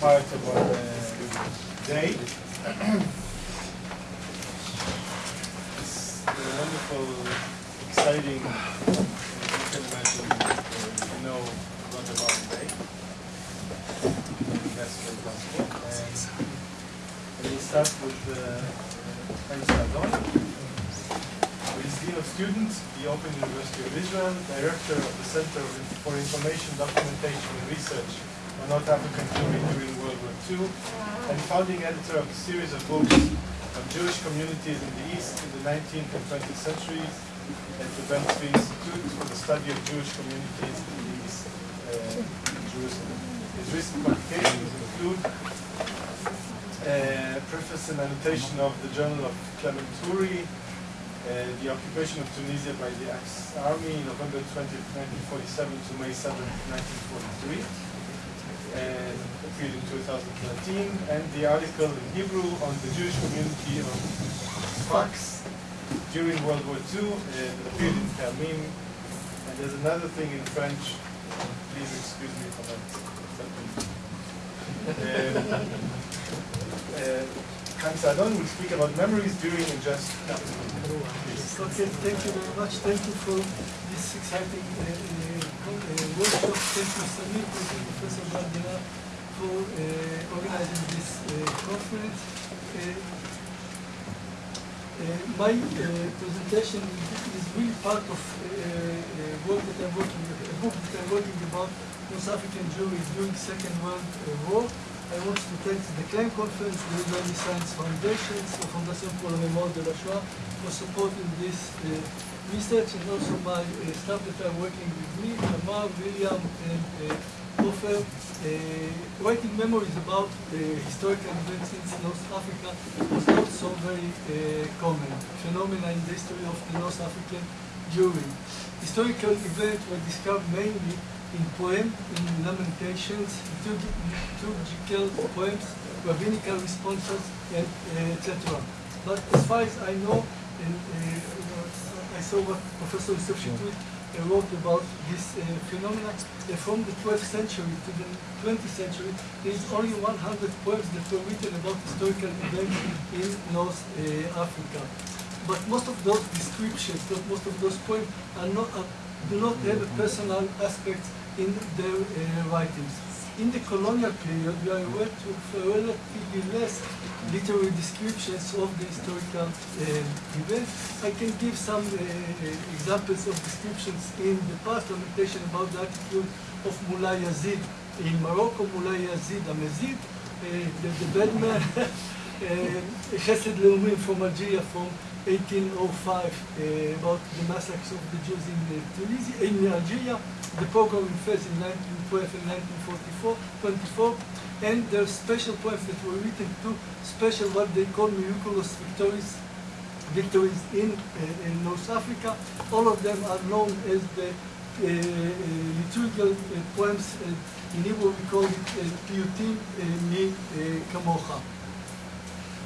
part of uh, day. it's a wonderful, exciting, uh, you can imagine, uh, you know a lot about the day. That's very possible. And we start with uh, Haim Saadoun, who is Dean of Students, the Open University of Israel, Director of the Center for Information Documentation and Research on North African Jewry during World War II, and founding editor of a series of books on Jewish communities in the East in the 19th and 20th centuries, at the Ben-Tzvi Institute for the Study of Jewish Communities in the East, uh, Jerusalem. His recent publications include uh, preface and annotation of the Journal of Clement Turi, uh, the occupation of Tunisia by the Axis Army, in November 20, 1947 to May 7, 1943, and appeared in 2013, and the article in Hebrew on the Jewish community of Sfax during World War II, uh, appeared in Termim, and there's another thing in French, please excuse me for that. Um, uh, Haim Saadoun will speak about memories during and just. Please. Okay, thank you very much. Thank you for this exciting uh, uh, uh, workshop. Thank you, Samir, thank you, Professor Bardina, for uh, organizing this uh, conference. Uh, uh, my uh, presentation is really part of uh, uh, work that I'm working, a book that I'm working about North African Jewry during Second World uh, War. I want to thank the Claims Conference, the Israeli Science Foundations, the Fondation pour la Mémoire de la Shoah for supporting this uh, research and also my uh, staff that are working with me, Tamar, William, and uh, Ofer, uh, writing memories about uh, historical events in North Africa was not so very uh, common phenomena in the history of the North African Jewry. Historical events were described mainly in poems, in lamentations, liturgi- liturgical poems, rabbinical responses, and uh, etc. But as far as I know, and uh, know, I saw what Professor Chetrit uh, wrote about this uh, phenomena, uh, from the 12th century to the 20th century, there is only 100 poems that were written about historical events in North uh, Africa. But most of those descriptions, most of those poems, are not, are, do not have a personal aspect in their uh, writings. In the colonial period, we are aware of relatively less literary descriptions of the historical uh, events. I can give some uh, examples of descriptions in the past, lamentation about the attitude of Moulay Yazid in Morocco, Moulay Yazid Amazid, uh, the, the bad man, Chesed Leumim from Algeria from 1805 uh, about the massacres of the Jews in uh, Tunisia, in Algeria, the pogrom in Fez in 1912 and 1944, 24, and there are special poems that were written to special what they call miraculous victories, victories in, uh, in North Africa. All of them are known as the uh, uh, liturgical uh, poems. Uh, in Hebrew we call it Piyutim Mi Kamocha.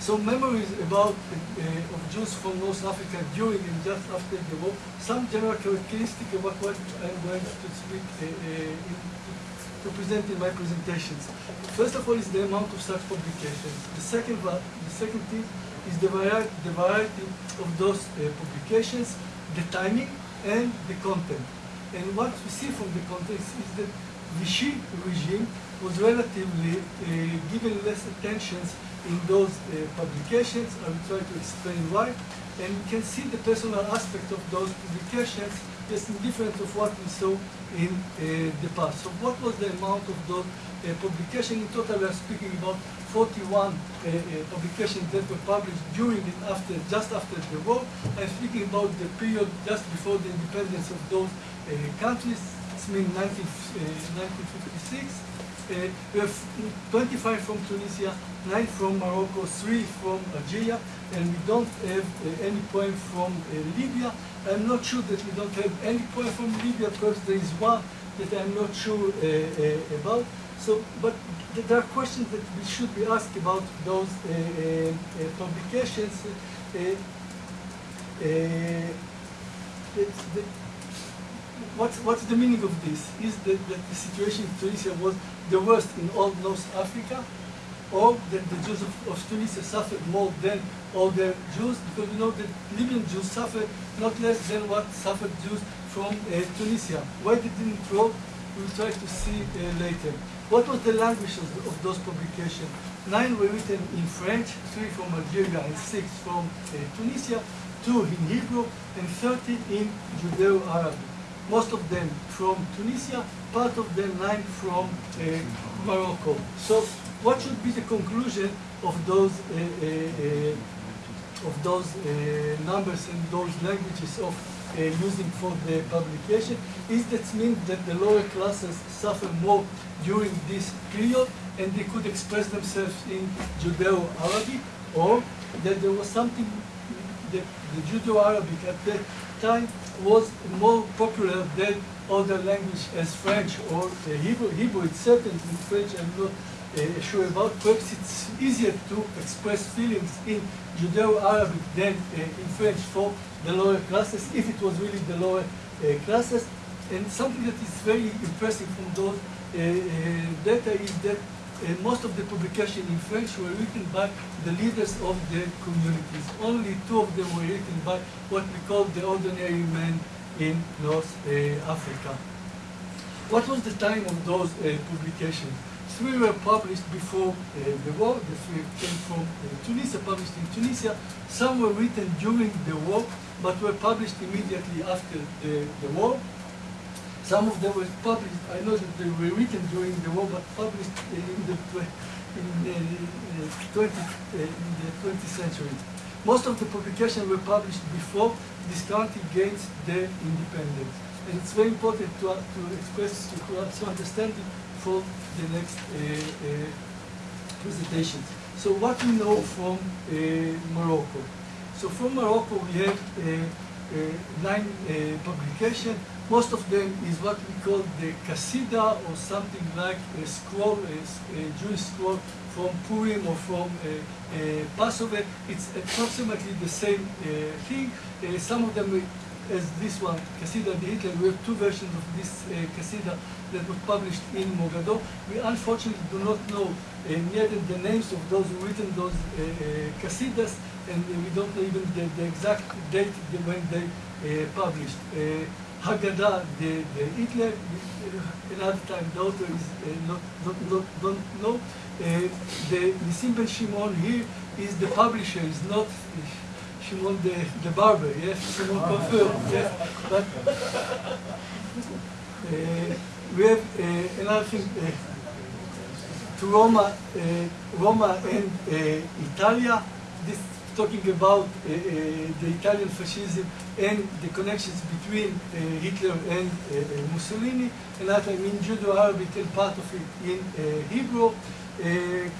So memories about uh, of Jews from North Africa during and just after the war, some general characteristic about what I'm going to speak uh, uh, in, to present in my presentations. First of all is the amount of such publications. The second, the second thing is the variety, the variety of those uh, publications, the timing, and the content. And what we see from the context is that Vichy regime was relatively uh, given less attention in those uh, publications. I will try to explain why. And you can see the personal aspect of those publications is different of what we saw in uh, the past. So what was the amount of those uh, publications? In total, we are speaking about 41 uh, uh, publications that were published during and after, just after the war. I'm speaking about the period just before the independence of those uh, countries. It's mean 19, uh, 1956. Uh, we have 25 from Tunisia, 9 from Morocco, 3 from Algeria, and we don't have uh, any poem from uh, Libya. I'm not sure that we don't have any poem from Libya because there is one that I'm not sure uh, uh, about. So, but there are questions that we should be asked about those uh, uh, uh, publications. Uh, the- what's, what's the meaning of this? Is that, that the situation in Tunisia was the worst in all North Africa? Or that the Jews of, of Tunisia suffered more than all the Jews? Because we know that Libyan Jews suffered not less than what suffered Jews from uh, Tunisia. Why they didn't wrote, we'll try to see uh, later. What was the language of, of, those publications? Nine were written in French, three from Algeria and six from uh, Tunisia, two in Hebrew, and 30 in Judeo-Arabic most of them from Tunisia, part of them nine from uh, Morocco. So what should be the conclusion of those uh, uh, uh of those numbers and those languages of using for the publication? Is that means that the lower classes suffer more during this period and they could express themselves in Judeo-Arabic or that there was something that the Judeo-Arabic at that time was more popular than other language as French or Hebrew. Hebrew it's in French I'm not uh, sure about. Perhaps it's easier to express feelings in Judeo-Arabic than uh, in French for the lower classes, if it was really the lower uh, classes. And something that is very impressive from those uh, uh, data is that uh, most of the publications in French were written by the leaders of the communities. Only two of them were written by what we call the ordinary men in North Africa. What was the time of those publications? Three were published before uh, the war. The three came from uh, Tunisia, published in Tunisia. Some were written during the war, but were published immediately after the, the war. Some of them were published, I know that they were written during the war, but published in the, in the, 20, in the 20th century. Most of the publications were published before this country gained their independence. And it's very important to, to express, to, to understand it for the next uh, uh, presentation. So what we know from uh, Morocco. So from Morocco we have nine publications most of them is what we call the Kasida or something like a scroll, a, a Jewish scroll from Purim or from Passover. It's approximately the same thing. Some of them as this one, Kasida the Hitler, we have two versions of this uh, Kasida that was published in Mogador. We unfortunately do not know uh, neither the names of those who written those uh, uh, Kasidas, and we don't know even the, the exact date when they uh, published. Haggadah, the, the Hitler, another time the author is uh, not, not, not, don't know. Uh, the Nisim Ben Shimon here is the publisher, is not Shimon the, the barber, yes, Shimon Coiffeur, yes. But uh, we have uh, another thing, uh, to Roma, uh, Roma and uh, Italia, this talking about uh, the Italian fascism and the connections between Hitler and Mussolini, and that I mean Judeo-Arabic and part of it in Hebrew.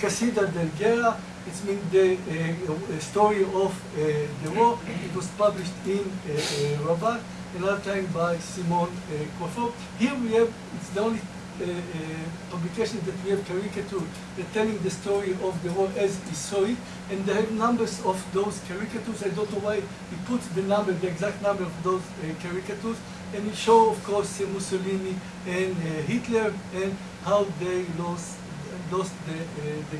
Casida del Guerra, it's mean the story of the war. It was published in Rabat, another time by Simon uh, Here we have, it's the only uh, uh, publications that we have caricature that telling the story of the war as he saw it, and they have numbers of those caricatures. I don't know why he put the number, the exact number of those uh, caricatures, and it show, of course, Mussolini and Hitler and how they lost lost the the,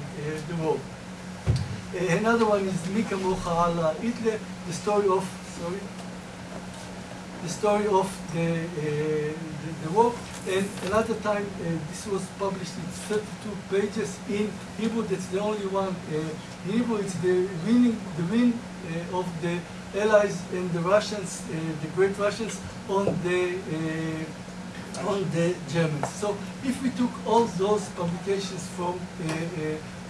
the war. another one is Mi Kamocha Hitler, the story of sorry the story of the, uh, the, the, war. And another time, uh, this was published in 32 pages in Hebrew. That's the only one uh, in Hebrew. It's the winning, the win uh, of the Allies and the Russians, uh, the great Russians, on the uh, on the Germans. So if we took all those publications from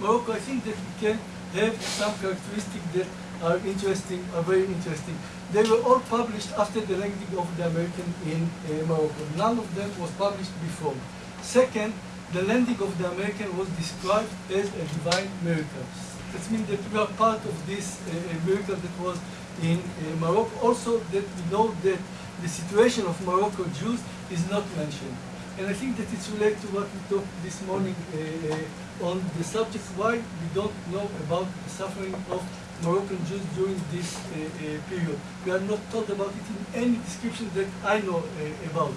Morocco, I think that we can have some characteristics that are interesting, are very interesting. They were all published after the landing of the American in uh, Morocco. None of them was published before. Second, the landing of the American was described as a divine miracle. That means that we are part of this uh, miracle that was in uh, Morocco. Also that we know that the situation of Morocco Jews is not mentioned. And I think that it's related to what we talked this morning uh, uh, on the subject why we don't know about the suffering of Moroccan Jews during this uh, uh, period. We are not told about it in any description that I know uh, about.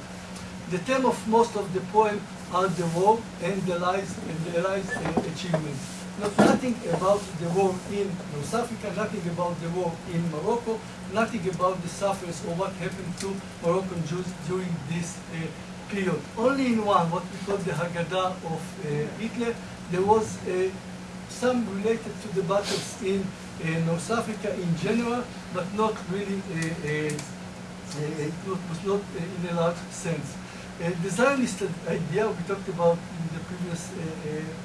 The theme of most of the poem are the war and the lies and the allies uh, achievements. Not nothing about the war in North Africa, nothing about the war in Morocco, nothing about the sufferings or what happened to Moroccan Jews during this uh, period. Only in one, what we call the Haggadah of uh, Hitler, there was uh, some related to the battles in North Africa in general, but not really, uh, uh, uh, not uh, in a large sense. Uh, the Zionist idea we talked about in the previous uh, uh,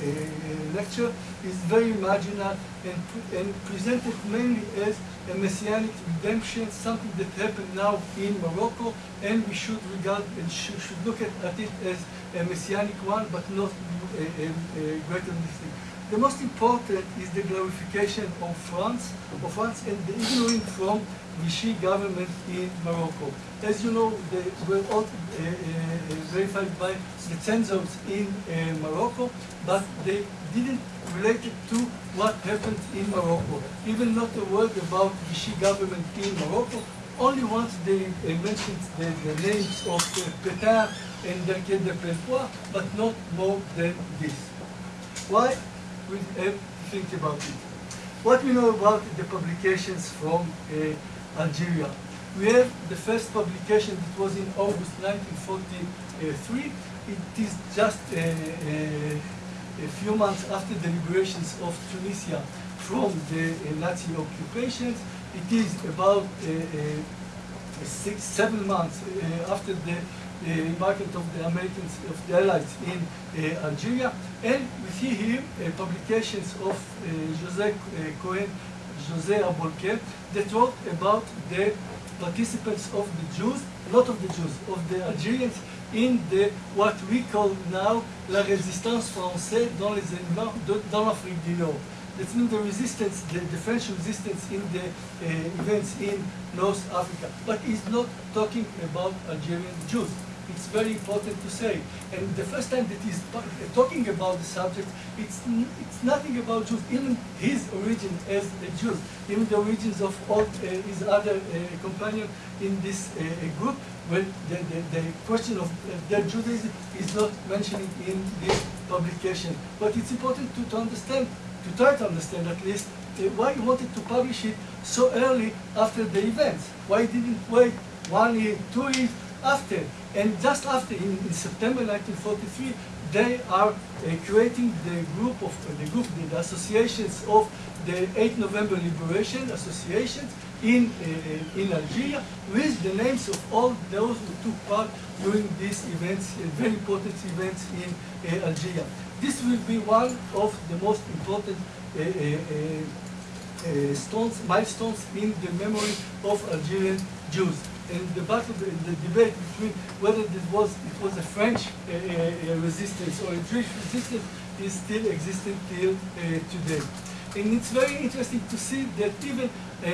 uh, lecture is very marginal and, and presented mainly as a messianic redemption, something that happened now in Morocco, and we should regard and should, should look at, at it as a messianic one, but not a, a, a greater than this thing. The most important is the glorification of France, of France and the ignoring from Vichy government in Morocco. As you know, they were all uh, uh, verified by the censors in uh, Morocco, but they didn't relate it to what happened in Morocco. Even not a word about Vichy government in Morocco. Only once they uh, mentioned the, the names of Pétain and Darquier de Pellepoix, but not more than this. Why? We have to think about it. What we know about the publications from uh, Algeria. We have the first publication that was in August 1943. It is just uh, uh, a few months after the liberations of Tunisia from the uh, Nazi occupations. It is about six, seven months after the uh, embarkment of the Americans, of the Allies in uh, Algeria. And we see here uh, publications of uh, Cohen, José Aboulker, that wrote about the participants of the Jews, not of the Jews, of the Algerians in the what we call now la résistance française dans les dans l'Afrique du Nord. That means the resistance, the, the French resistance in the uh, events in North Africa. But he's not talking about Algerian Jews. It's very important to say. And the first time that he's talking about the subject, it's, it's nothing about Jews, even his origin as a Jew, even the origins of all uh, his other uh, companions in this uh, group, when the, the, the question of uh, their Judaism is not mentioned in this publication. But it's important to, to understand, to try to understand at least, uh, why he wanted to publish it so early after the events. Why didn't wait one year, two years after? And just after, in, in September 1943, they are uh, creating the group of uh, the group, the, the associations of the 8 November Liberation Associations in uh, in Algeria with the names of all those who took part during these events, uh, very important events in uh, Algeria. This will be one of the most important uh, uh, uh, uh, stones, milestones in the memory of Algerian Jews. And the battle, the, the debate between whether it was it was a French uh, uh, resistance or a Jewish resistance is still existing till uh, today. And it's very interesting to see that even uh,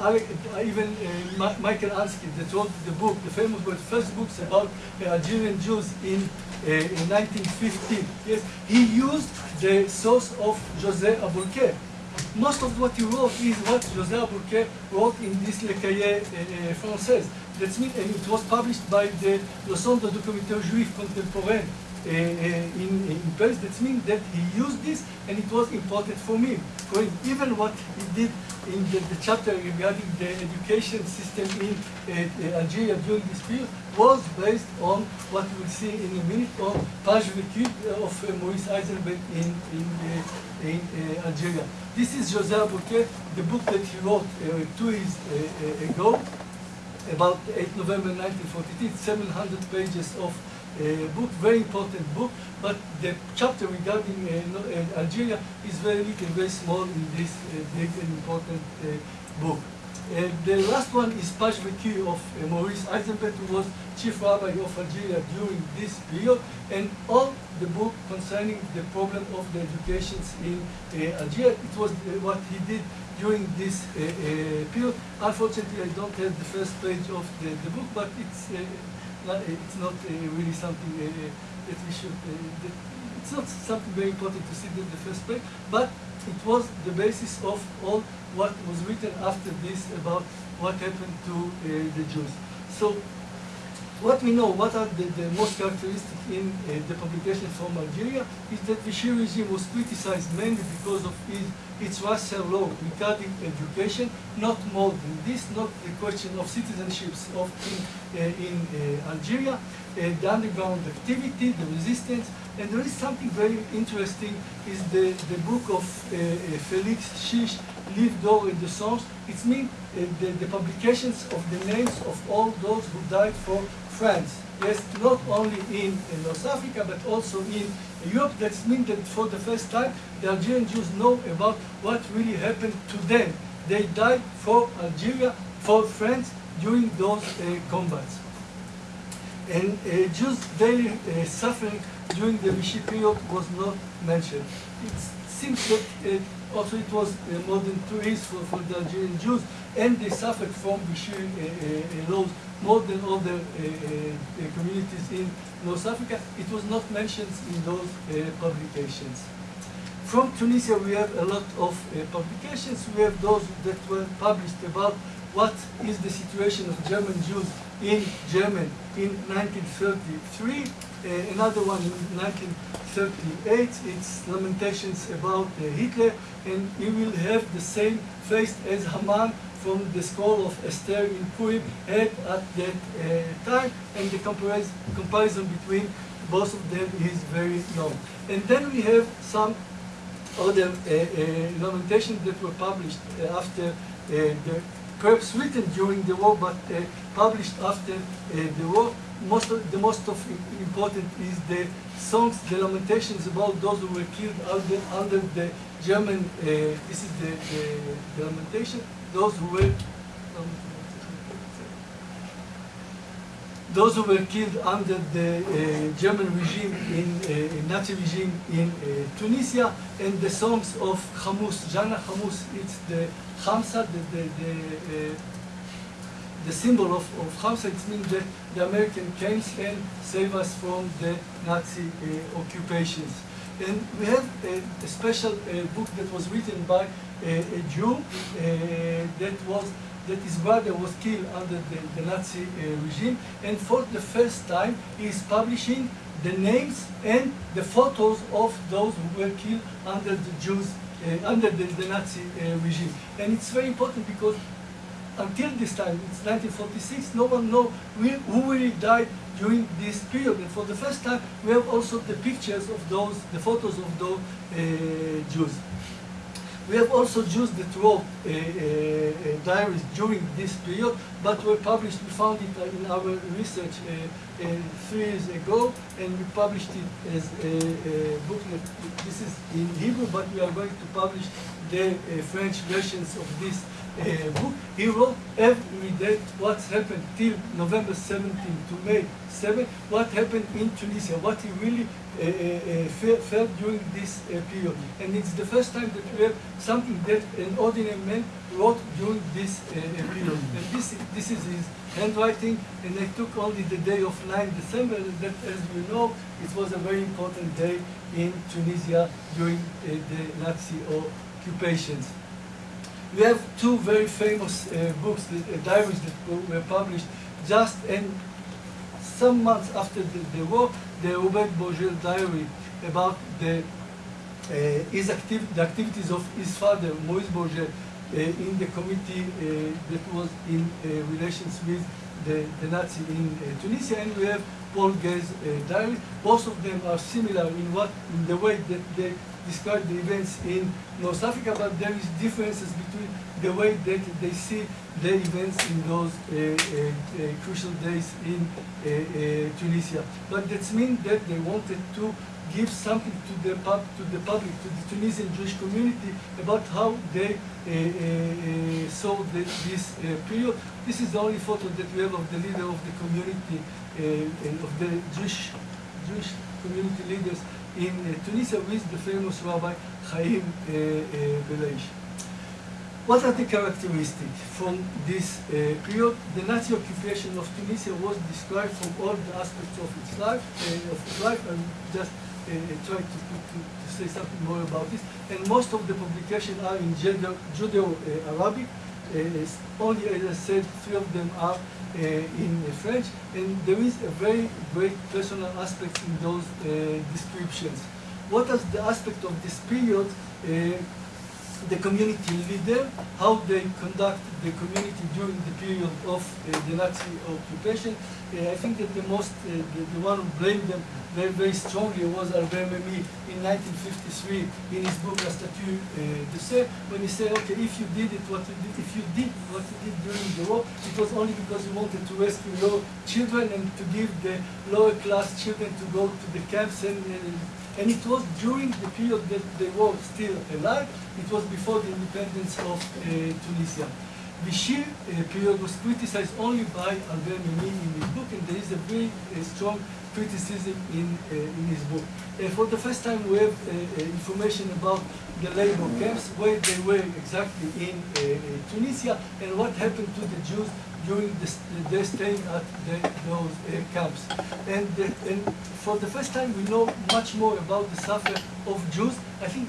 uh, even uh, Michael Ansky that wrote the book, the famous book, first books about uh, Algerian Jews in uh, in 1915. Yes, he used the source of José Aboulker most of what he wrote is what José Aboulker wrote in this Le Cahier uh, français. That's mean, and it was published by the Le Centre Documentaire Juif Contemporain in, in Paris. That means that he used this and it was important for me. For him, even what he did in the, the chapter regarding the education system in uh, Algeria during this period was based on what we'll see in a minute on Page Vécue of uh, Maurice Eisenbeth in, in, uh, in Algeria. This is José Aboulker, the book that he wrote uh, two years uh, uh, ago, about 8 November 1943, It's 700 pages of uh, book, very important book, but the chapter regarding uh, uh, Algeria is very little, very small in this big and important book. The last one is Page Vécue of uh, Maurice Eisenbeth, who was chief rabbi of Algeria during this period, and all the book concerning the problem of the educations in uh, Algeria. It was uh, what he did during this uh, uh, period. Unfortunately, I don't have the first page of the, the book, but it's not, it's not really something that we should. That it's not something very important to see the, the first page, but it was the basis of all what was written after this about what happened to uh, the Jews. So what we know, what are the, the most characteristic in uh, the publication from Algeria, is that the Vichy regime was criticized mainly because of its, its racial law regarding education, not more than this, not the question of citizenships of in, uh, in uh, Algeria, uh, the underground activity, the resistance, and there is something very interesting, is the, the book of uh, uh, Felix Shish, Live Door and the Songs. It means uh, the, the publications of the names of all those who died for France. Yes, not only in, in North Africa, but also in Europe. That means that for the first time, the Algerian Jews know about what really happened to them. They died for Algeria, for France, during those uh, combats. And uh, Jews' daily uh, suffering during the Vichy period was not mentioned. It seems that uh, also it was uh, more than two years for, for the Algerian Jews, and they suffered from Vichy uh, uh, laws more than other uh, uh, communities in North Africa. It was not mentioned in those uh, publications. From Tunisia, we have a lot of uh, publications. We have those that were published about what is the situation of German Jews in Germany in 1933. Uh, another one in 1938. It's lamentations about uh, Hitler, and you will have the same face as Haman from the scroll of Esther in Purim had at that uh, time, and the comparison, between both of them is very long. And then we have some other uh, uh, lamentations that were published uh, after the perhaps written during the war, but published after the war. Most of, the most of important is the songs, the lamentations about those who were killed under, under the German. Uh, this is the, the, the lamentation. Those who were those who were killed under the uh, German regime in uh, Nazi regime in uh, Tunisia, and the songs of Hamus, Jana Hamus, it's the Hamsa, the, the, the, uh, the symbol of, of Hamsa, it means that the American came and saved us from the Nazi uh, occupations. And we have a, a special uh, book that was written by a, a Jew uh, that was that his brother was killed under the, the Nazi uh, regime, and for the first time he is publishing the names and the photos of those who were killed under the Jews, uh, under the, the Nazi uh, regime. And it's very important because until this time, it's 1946, no one knows who really died during this period. And for the first time, we have also the pictures of those, the photos of those uh, Jews. We have also Jews that wrote uh, uh, diaries during this period, but were published, we found it uh, in our research uh, uh, three years ago, and we published it as a, a booklet. This is in Hebrew, but we are going to publish the uh, French versions of this book. He wrote every day what's happened till November 17 to May 7, what happened in Tunisia, what he really uh, uh, felt during this uh, period. And it's the first time that we have something that an ordinary man wrote during this period. And this, this is his handwriting, and I took only the day of 9 December, that as you know, it was a very important day in Tunisia during the Nazi occupations. We have two very famous uh, books, uh, diaries that were published just in some months after the, the war, the Robert Borgel diary about the uh, his activ the activities of his father, Maurice Borgel, uh, in the committee uh, that was in uh, relations with the, the Nazi in uh, Tunisia, and we have Paul Ghez's uh, diary. Both of them are similar in what in the way that they describe the events in North Africa, but there is differences between the way that they see the events in those uh, uh, uh crucial days in uh, uh, Tunisia. But that means that they wanted to give something to the pub, to the public, to the Tunisian Jewish community about how they saw the, this period. This is the only photo that we have of the leader of the community, and of the Jewish Jewish community leaders in uh, Tunisia with the famous Rabbi Chaim uh, uh, What are the characteristics from this uh, period? The Nazi occupation of Tunisia was described from all the aspects of its life. Uh, of its life. I'm just uh, trying to, to, to, say something more about this. And most of the publications are in Judeo-Arabic. only, as I said, three of them are uh, in French, and there is a very great personal aspect in those uh, descriptions. What is the aspect of this period? Uh, the community leader, how they conduct the community during the period of uh, the Nazi occupation. Uh, I think that the most, uh, the, the one who blamed them very, very strongly was Albert Memmi in 1953 in his book La Statue uh, de sel, when he said, okay, if you did it, what you did, if you did what you did during the war, it was only because you wanted to rescue your children and to give the lower class children to go to the camps and, and it was during the period that they were still alive. It was before the independence of uh, Tunisia. Vichy uh, period was criticized only by Albert Memmi in his book, and there is a very uh, strong criticism in, uh, in his book. Uh, for the first time, we have uh, information about the labor camps, where they were exactly in Tunisia, and what happened to the Jews during the, their staying at the, those uh, camps. And, the, and for the first time, we know much more about the suffering of Jews. I think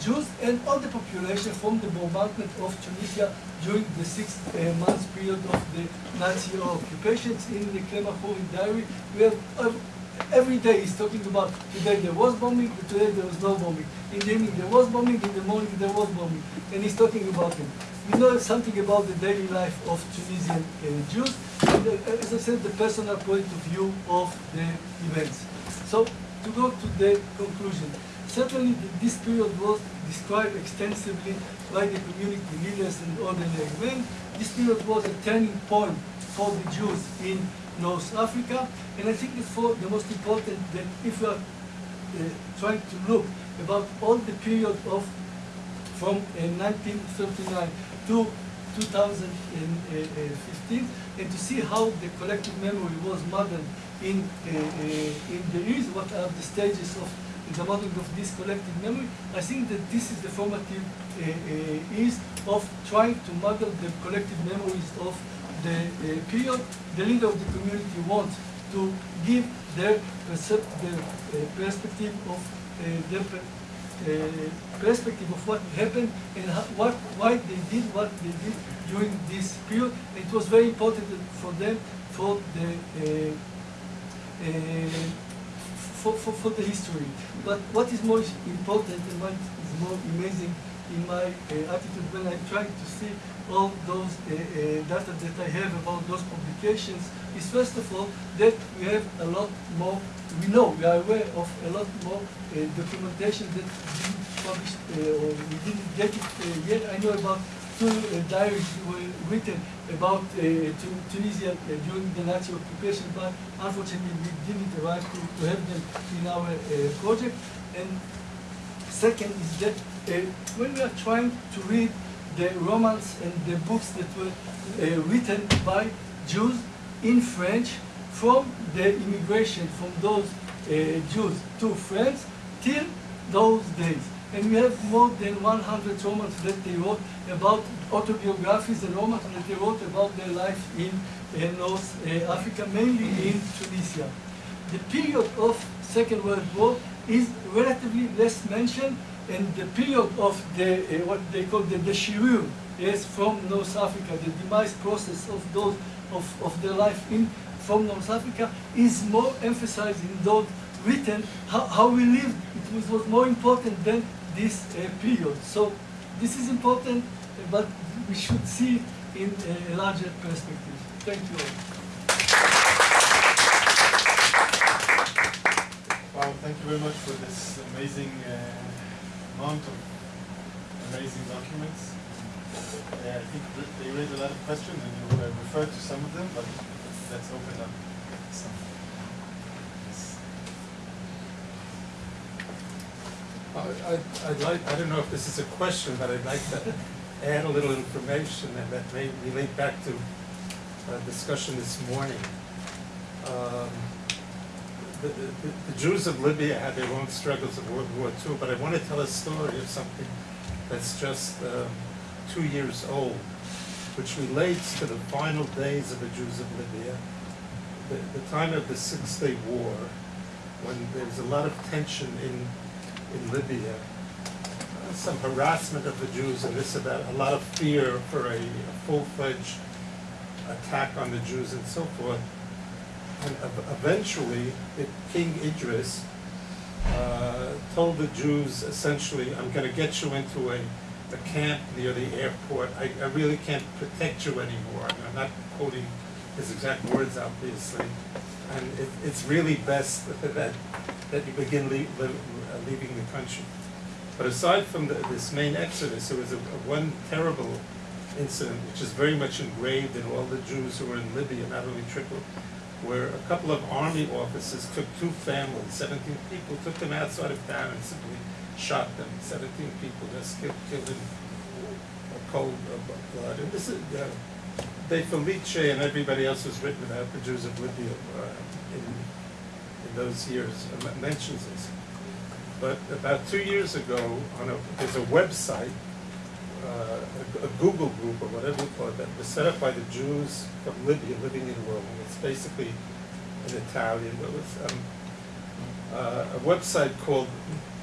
Jews and all the population from the bombardment of Tunisia during the six uh, months period of the Nazi occupations in the Clemachori diary. We have uh, every day he's talking about today there was bombing, today there was no bombing. In the evening there was bombing, in the morning there was bombing. And he's talking about it. We know something about the daily life of Tunisian uh, Jews, and uh, as I said, the personal point of view of the events. So, to go to the conclusion, certainly this period was described extensively by the community leaders and ordinary men. This period was a turning point for the Jews in North Africa, and I think it's for the most important that if we are uh, trying to look about all the period of from uh, 1939 to 2015 and to see how the collective memory was modeled in, uh, uh, in the years, what are the stages of the modeling of this collective memory. I think that this is the formative uh, uh, of trying to model the collective memories of the uh, period. The leader of the community wants to give their, percep- their uh, perspective of uh, their uh, perspective of what happened and what, why they did what they did during this period. It was very important for them for the uh, uh, for, for, for the history. But what is more important and what is more amazing in my uh, attitude when I try to see all those uh, uh, data that I have about those publications is first of all that we have a lot more, we know, we are aware of a lot more uh, documentation that didn't uh, or we didn't get it yet. I know about two diaries were written about Tunisia during the Nazi occupation, but unfortunately we didn't arrive to, to have them in our project. And second is that when we are trying to read the romans and the books that were uh, written by Jews in French from the immigration from those uh, Jews to France till those days. And we have more than 100 romans that they wrote about autobiographies and romans that they wrote about their life in uh, North uh, Africa, mainly in Tunisia. The period of Second World War is relatively less mentioned, and the period of the uh, what they call the déchirure, yes, from North Africa, the demise process of those of, of their life in from North Africa is more emphasized in those written how, how we lived. It was, was more important than this uh, period. So this is important, but we should see it in a larger perspective. Thank you all. Wow, thank you very much for this amazing uh, amount of amazing documents. I think they raised a lot of questions and you uh, referred to some of them, but let's open up some. Yes. I- I'd I'd like, I don't know if this is a question, but I'd like to add a little information and that may relate back to a discussion this morning. Um, The the- Jews of Libya had their own struggles of World War II, but I want to tell a story of something that's just um, two years old, which relates to the final days of the Jews of Libya, the the time of the Six-Day War, when there was a lot of tension in in Libya, uh, some harassment of the Jews and this about a lot of fear for a full-fledged attack on the Jews and so forth. And eventually, King Idris uh, told the Jews essentially, I'm going to get you into a, a camp near the airport. I, I really can't protect you anymore. I'm not quoting his exact words, obviously. And it, it's really best that, that you begin lea- li- uh, leaving the country. But aside from the, this main exodus, there was a, a one terrible incident which is very much engraved in all the Jews who were in Libya, not only Tripoli, where a couple of army officers took two families, 17 people, took them outside of town and simply shot them. 17 people just killed, killed in a cold blood. And this is, uh, De Felice and everybody else who's written about the Jews of Libya uh, in, in those years uh, mentions this. But about two years ago, on a, there's a website, uh, a, Google group or whatever you call it, that was set up by the Jews from Libya living in Rome. It's basically an Italian, but it was um, uh, a website called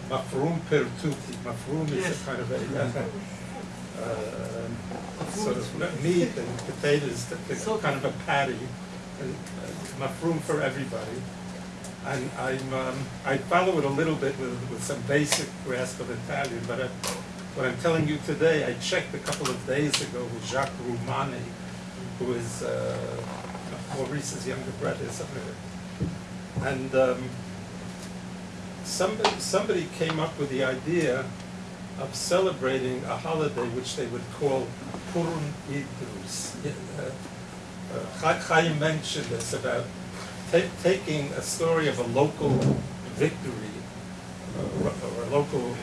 Mafrum per Tutti. Mafrum is Yes. a kind of a uh, sort of meat and potatoes, that kind of a patty, and uh, mafrum for everybody. And I'm, um, I follow it a little bit with, with some basic grasp of Italian, but I, what I'm telling you today, I checked a couple of days ago with Jacques Roumani, who is uh, Maurice's younger brother, that. And um, somebody, somebody came up with the idea of celebrating a holiday which they would call Purim Idris. Uh, uh, Chaim mentioned this about ta- taking a story of a local victory uh, or a local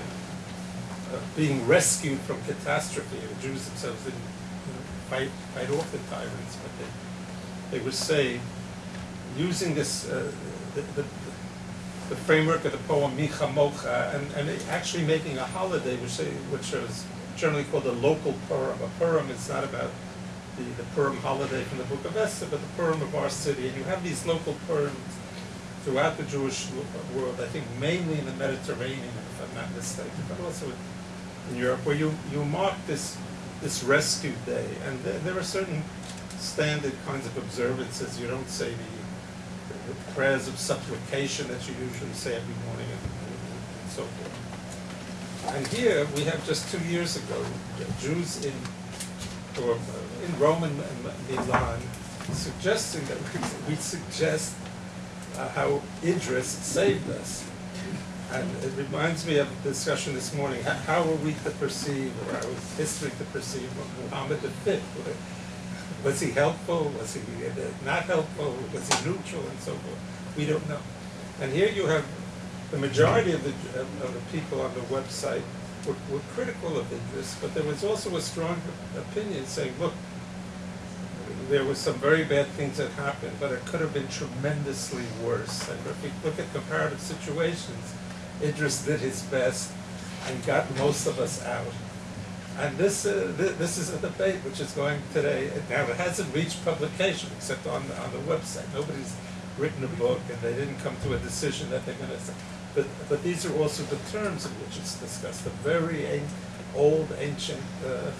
being rescued from catastrophe. The Jews themselves didn't you know, fight, fight off the tyrants, but they, they were saved using this, uh, the, the, the framework of the poem Mi Kamocha, and, and actually making a holiday, which, they, which is generally called a local Purim. A Purim is not about the, the Purim holiday from the Book of Esther, but the Purim of our city. And you have these local Purims throughout the Jewish world, I think mainly in the Mediterranean, if I'm not mistaken, but also in Europe, where you, you mark this, this rescue day. And there, there are certain standard kinds of observances. You don't say the, the prayers of supplication that you usually say every morning and, and so forth. And here we have just two years ago, Jews in or uh, in Rome Milan suggesting that we, we suggest uh, how Idris saved us. And it reminds me of the discussion this morning, how, are we to perceive, or how is history to perceive Muhammad V? Was he helpful? Was he not helpful? Was he neutral and so forth? We don't know. And here you have the majority of the, of the people on the website were, were critical of Idris, but there was also a strong opinion saying, look, there were some very bad things that happened, but it could have been tremendously worse. And if we look at comparative situations, Idris did his best and got most of us out. And this, uh, th- this is a debate which is going today. Now, it hasn't reached publication except on, the- on the website. Nobody's written a book and they didn't come to a decision that they're gonna, say. but, but these are also the terms in which it's discussed, the very old, ancient, uh,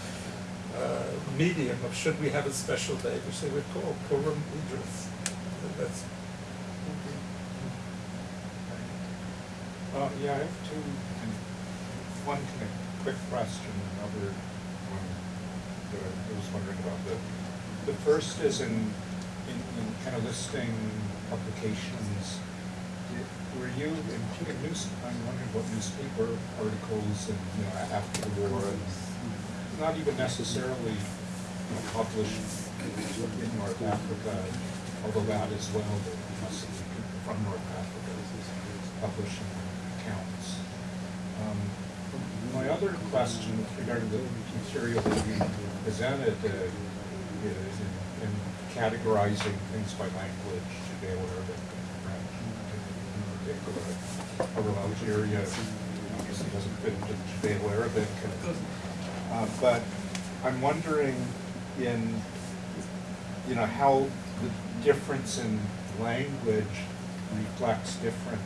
uh, medium of should we have a special day, which they would call Purim Idris. That's, Uh, yeah, I have two, one kind of quick question, another one that I was wondering about. The, the first is in, in, in kind of listing publications. Were you, in, in news, I'm wondering what newspaper articles and, you know, after the war, and not even necessarily you know, published in North Africa, although that as well, from North Africa publishing. Um, My other question regarding the material that you presented uh, is in in categorizing things by language, Judeo-Arabic and French in particular. Algeria obviously doesn't fit into Judeo-Arabic. and- uh, But I'm wondering in, you know, how the difference in language reflects different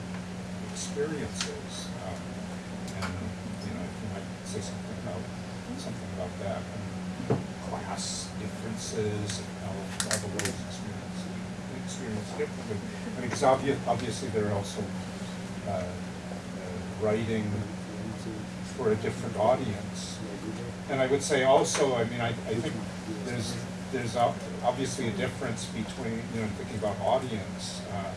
experiences. um, And, you know, if you might say something about, something about that. And class differences and how, how the world's experience, experience differently. I mean, because obvious, obviously there are also uh, uh, writing for a different audience. And I would say also, I mean, I, I think there's, there's obviously a difference between, you know, thinking about audience. uh,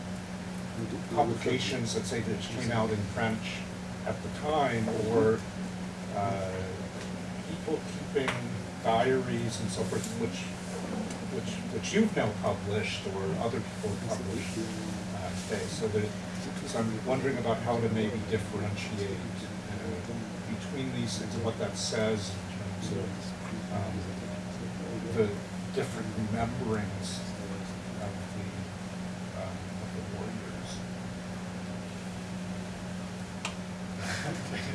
Publications, let's say, that came out in French at the time, or uh, people keeping diaries and so forth, which, which, which you've now published, or other people have published uh, today. So that, so I'm wondering about how to maybe differentiate uh, between these things and what that says in terms of um, the different rememberings of the, um, of the warriors.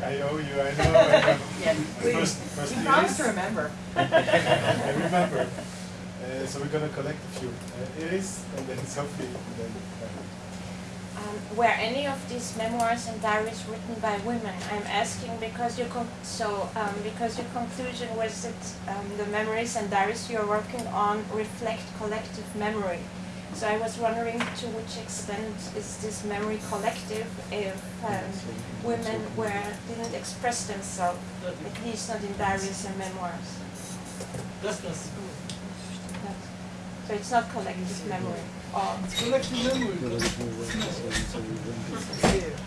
I owe you, I know, I know. Yeah, My we, first- first we few promise to remember. I remember. Uh, so we're gonna collect a few. Uh, it is, and then Sophie, and then. Uh, Um, were any of these memoirs and diaries written by women? I'm asking because your con- so um, because your conclusion was that um, the memories and diaries you're working on reflect collective memory. So I was wondering to which extent is this memory collective if um, women were didn't express themselves, at least not in diaries and memoirs. That's not, So it's not collective memory or it's collective memory. It's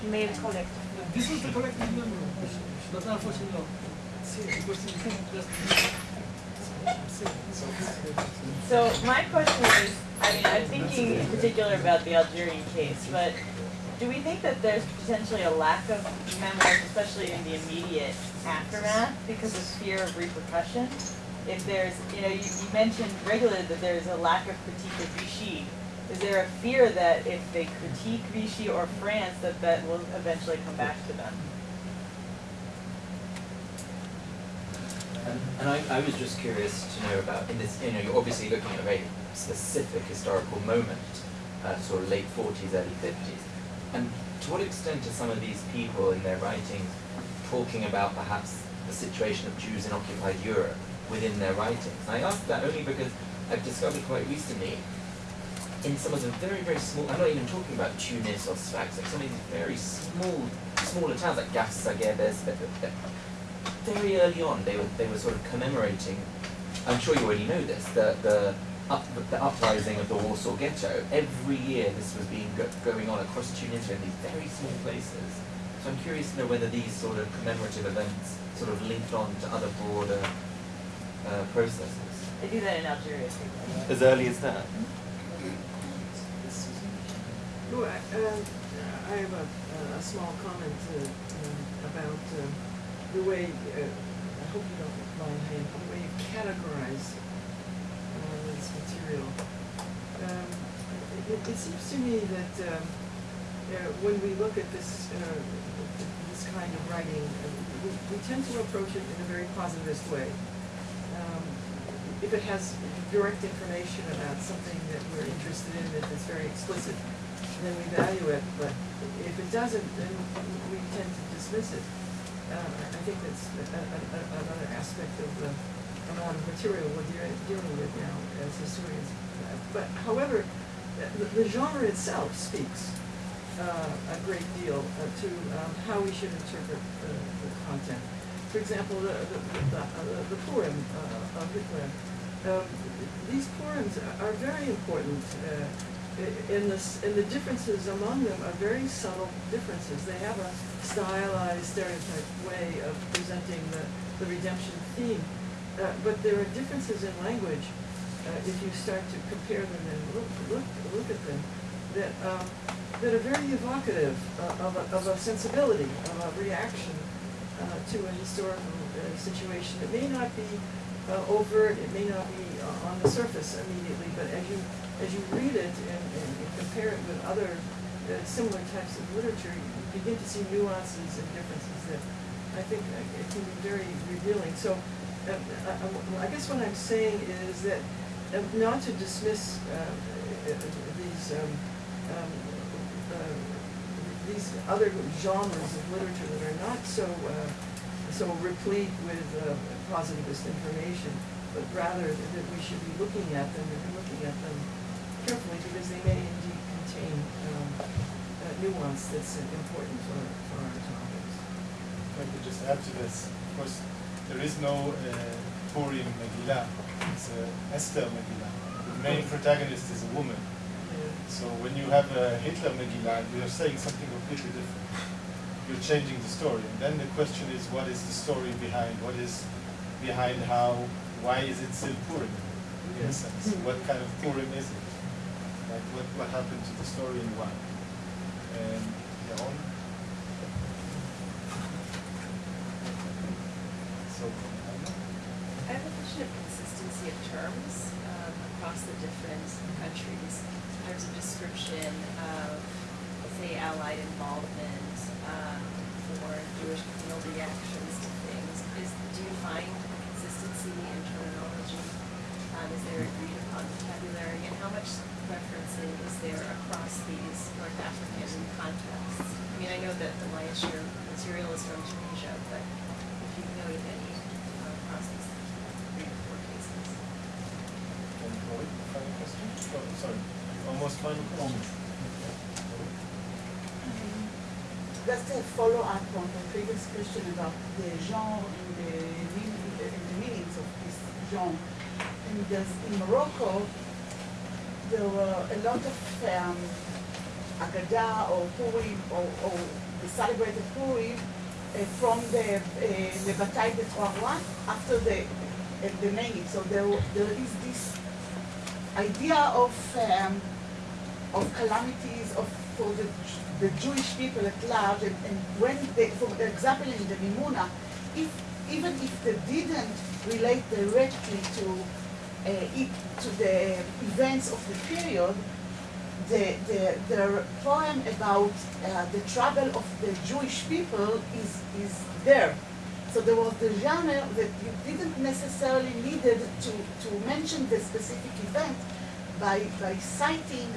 male collective. This is the collective memory, but unfortunately not. It's here, because it's just. So my question is, I mean, I'm thinking in particular about the Algerian case, but do we think that there's potentially a lack of memoirs, especially in the immediate aftermath, because of fear of repercussion? If there's, you know, you, you mentioned regularly that there's a lack of critique of Vichy. Is there a fear that if they critique Vichy or France, that that will eventually come back to them? And, and I, I was just curious to know about, in this, you know, you're obviously looking at a very specific historical moment, uh, sort of late 40s, early 50s. And to what extent are some of these people in their writings talking about perhaps the situation of Jews in occupied Europe within their writings? And I ask that only because I've discovered quite recently in some of the very, very small, I'm not even talking about Tunis or Sfax, like some of these very small, smaller towns like Gafsa, very early on, they were they were sort of commemorating. I'm sure you already know this. The the up, the uprising of the Warsaw Ghetto. Every year, this was being go, going on across Tunisia in these very small places. So I'm curious to know whether these sort of commemorative events sort of linked on to other broader uh, processes. They do that in Algeria too. by. As early as that. No, I, um, I have a, a small comment uh, um, about uh, the way, uh, I hope you don't mind, the way you categorize uh, this material. Um, it, it seems to me that um, uh, when we look at this, uh, this kind of writing, uh, we, we tend to approach it in a very positivist way. Um, if it has direct information about something that we're interested in, if it's very explicit, then we value it, but if it doesn't, then we tend to dismiss it. Uh, I think that's a- a- a- another aspect of the amount of material we're dealing, with now as historians. Uh, But however, the, the genre itself speaks uh, a great deal uh, to um, how we should interpret the, the content. For example, the, the, the, uh, the Purim uh, of Hitler. Um, these Purims are- very important uh, in this, and the differences among them are very subtle differences. They have a stylized, stereotyped way of presenting the, the redemption theme. Uh, but there are differences in language, uh, if you start to compare them and look, look, look at them, that, um, that are very evocative uh, of, a, of a sensibility, of a reaction uh, to a historical uh, situation. It may not be uh, overt, it may not be uh, on the surface immediately, but as you, as you read it and, and you compare it with other uh, similar types of literature, you begin to see nuances and differences that I think uh, it can be very revealing. So uh, I, I- I guess what I'm saying is that uh, not to dismiss uh, uh, these um, um, uh, these other genres of literature that are not so uh, so replete with uh, positivist information, but rather that we should be looking at them and looking at them carefully because they may indeed contain um, uh, nuance that's uh, important for, for our topics. If I could just add to this, of course, there is no uh, Purim Megillah. It's a Esther Megillah. The main protagonist is a woman. So when you have a Hitler Megillah, you're saying something completely different. You're changing the story. And then the question is, what is the story behind? What is behind how, why is it still Purim? In a sense, what kind of Purim is it? Like what, what happened to the story and why? And Yaron? So, I. I have a question of consistency of terms um, across the different countries in terms of description of, say, Allied involvement um, or Jewish communal reactions to things. Is do you find a consistency in terminology? Um, is there agreed upon vocabulary, and how much referencing is there across these North African contexts? I mean, I know that the lion's share material is from Tunisia, but if you've noted any uh, across three or four cases. Final question? Oh, sorry, almost final question. Just a follow-up on the previous question about the genre and the and the meanings of this genre. And in Morocco, there were a lot of um, Agada or Purim or, or the celebrated Purim uh, from the uh, the Bataille de Trois Rois after the uh, the Maggid. So there there is this idea of um, of calamities of for the the Jewish people at large, and, and when they, for example, in the Mimuna, if even if they didn't relate directly to uh, it, to the events of the period, the, the, the poem about uh, the trouble of the Jewish people is, is there. So there was the genre that you didn't necessarily needed to, to mention the specific event by, by citing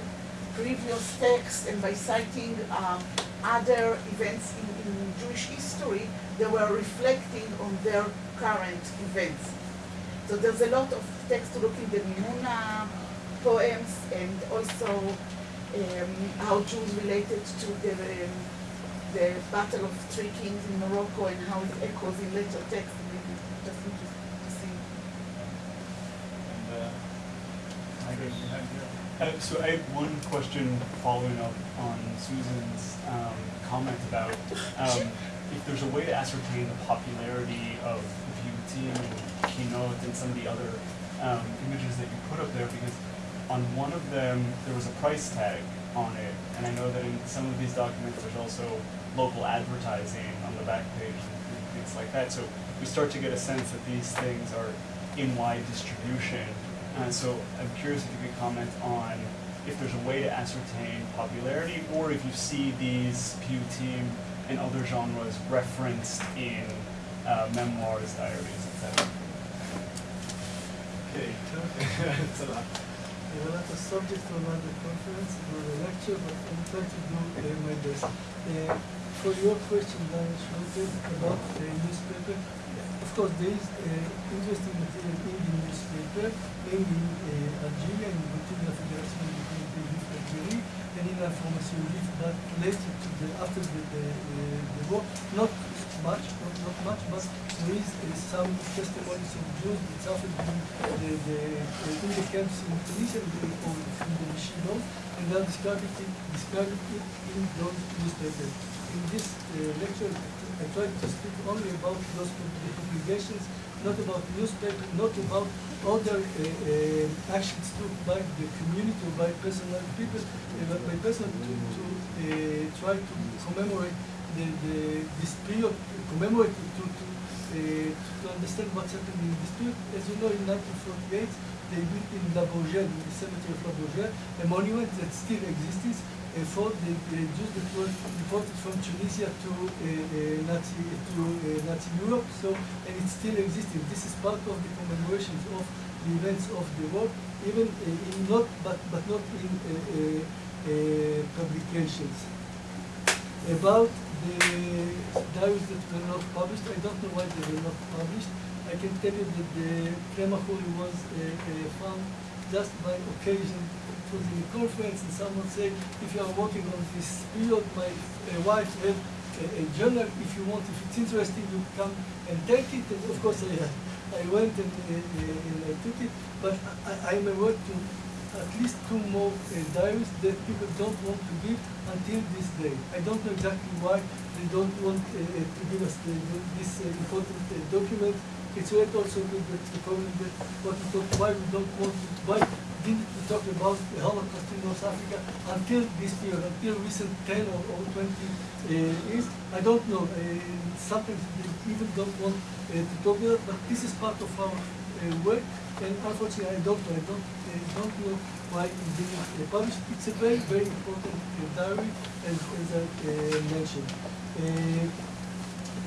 previous texts and by citing um, other events in, in Jewish history they were reflecting on their current events. So there's a lot of text to look in the Mimuna poems and also um, how Jews related to the, um, the Battle of Three Kings in Morocco and how it echoes in later texts. Just uh, so I have one question following up on Susan's um, comment about um, if there's a way to ascertain the popularity of team and kinot and some of the other um, images that you put up there because on one of them there was a price tag on it and I know that in some of these documents there's also local advertising on the back page and things like that. So we start to get a sense that these things are in wide distribution and so I'm curious if you could comment on if there's a way to ascertain popularity or if you see these Pew Team and other genres referenced in uh, memoirs, diaries, etc. Okay, it's a lot. I not a subject for another conference or a lecture, but I will try to do uh, my best. Uh, for your question, Daniel Schroeder, about the newspaper, of course, there is uh, interesting material in the newspaper, mainly in uh, Algeria, in Bourkina Federation de Communauté Juif d'Algérie, and in Information Juif, but later to the, after the, the, the, the war, not much, not, not much, but there is uh, some testimonies of Jews that suffered in the, the, uh, in the camps in Tunisia or in the Yeshivot, and they are describing it, describing it in those newspapers. In this uh, lecture, I tried to speak only about those congregations, not about newspaper, not about other uh, uh, actions took by the community or by personal people, uh, but by personal to, to uh, try to commemorate the, the, this period, commemorate to, to, uh, to understand what's happening in this period. As you know, in 1948, they built in La Bourgette, in the cemetery of La Bourgette, a monument that still exists uh, for the uh, Jews that deported from Tunisia to uh, Nazi to Nazi Europe. So, and it still existing. This is part of the commemorations of the events of the war, even in not, but but not in publications. About the diaries that were not published, I don't know why they were not published. I can tell you that the Clement Khoury was uh, uh, found just by occasion. It the conference and someone said, if you are working on this period, my uh, wife have a, a journal, if you want, if it's interesting, you come and take it. And of course, I, I went and, uh, uh, and I took it, but I, I'm aware to at least two more uh, diaries that people don't want to give until this day. I don't know exactly why they don't want uh, uh, to give us the, this important document. It's right also with the, problem that what we talk, why we don't want to, why didn't we talk about the Holocaust in North Africa until this period, until recent 10 or, or 20 uh, years? I don't know. Uh, sometimes they even don't want uh, to talk about it, but this is part of our uh, work. And unfortunately, I don't know. I don't, uh, don't know why it didn't publish. It's a very, very important uh, diary, as, as I mentioned.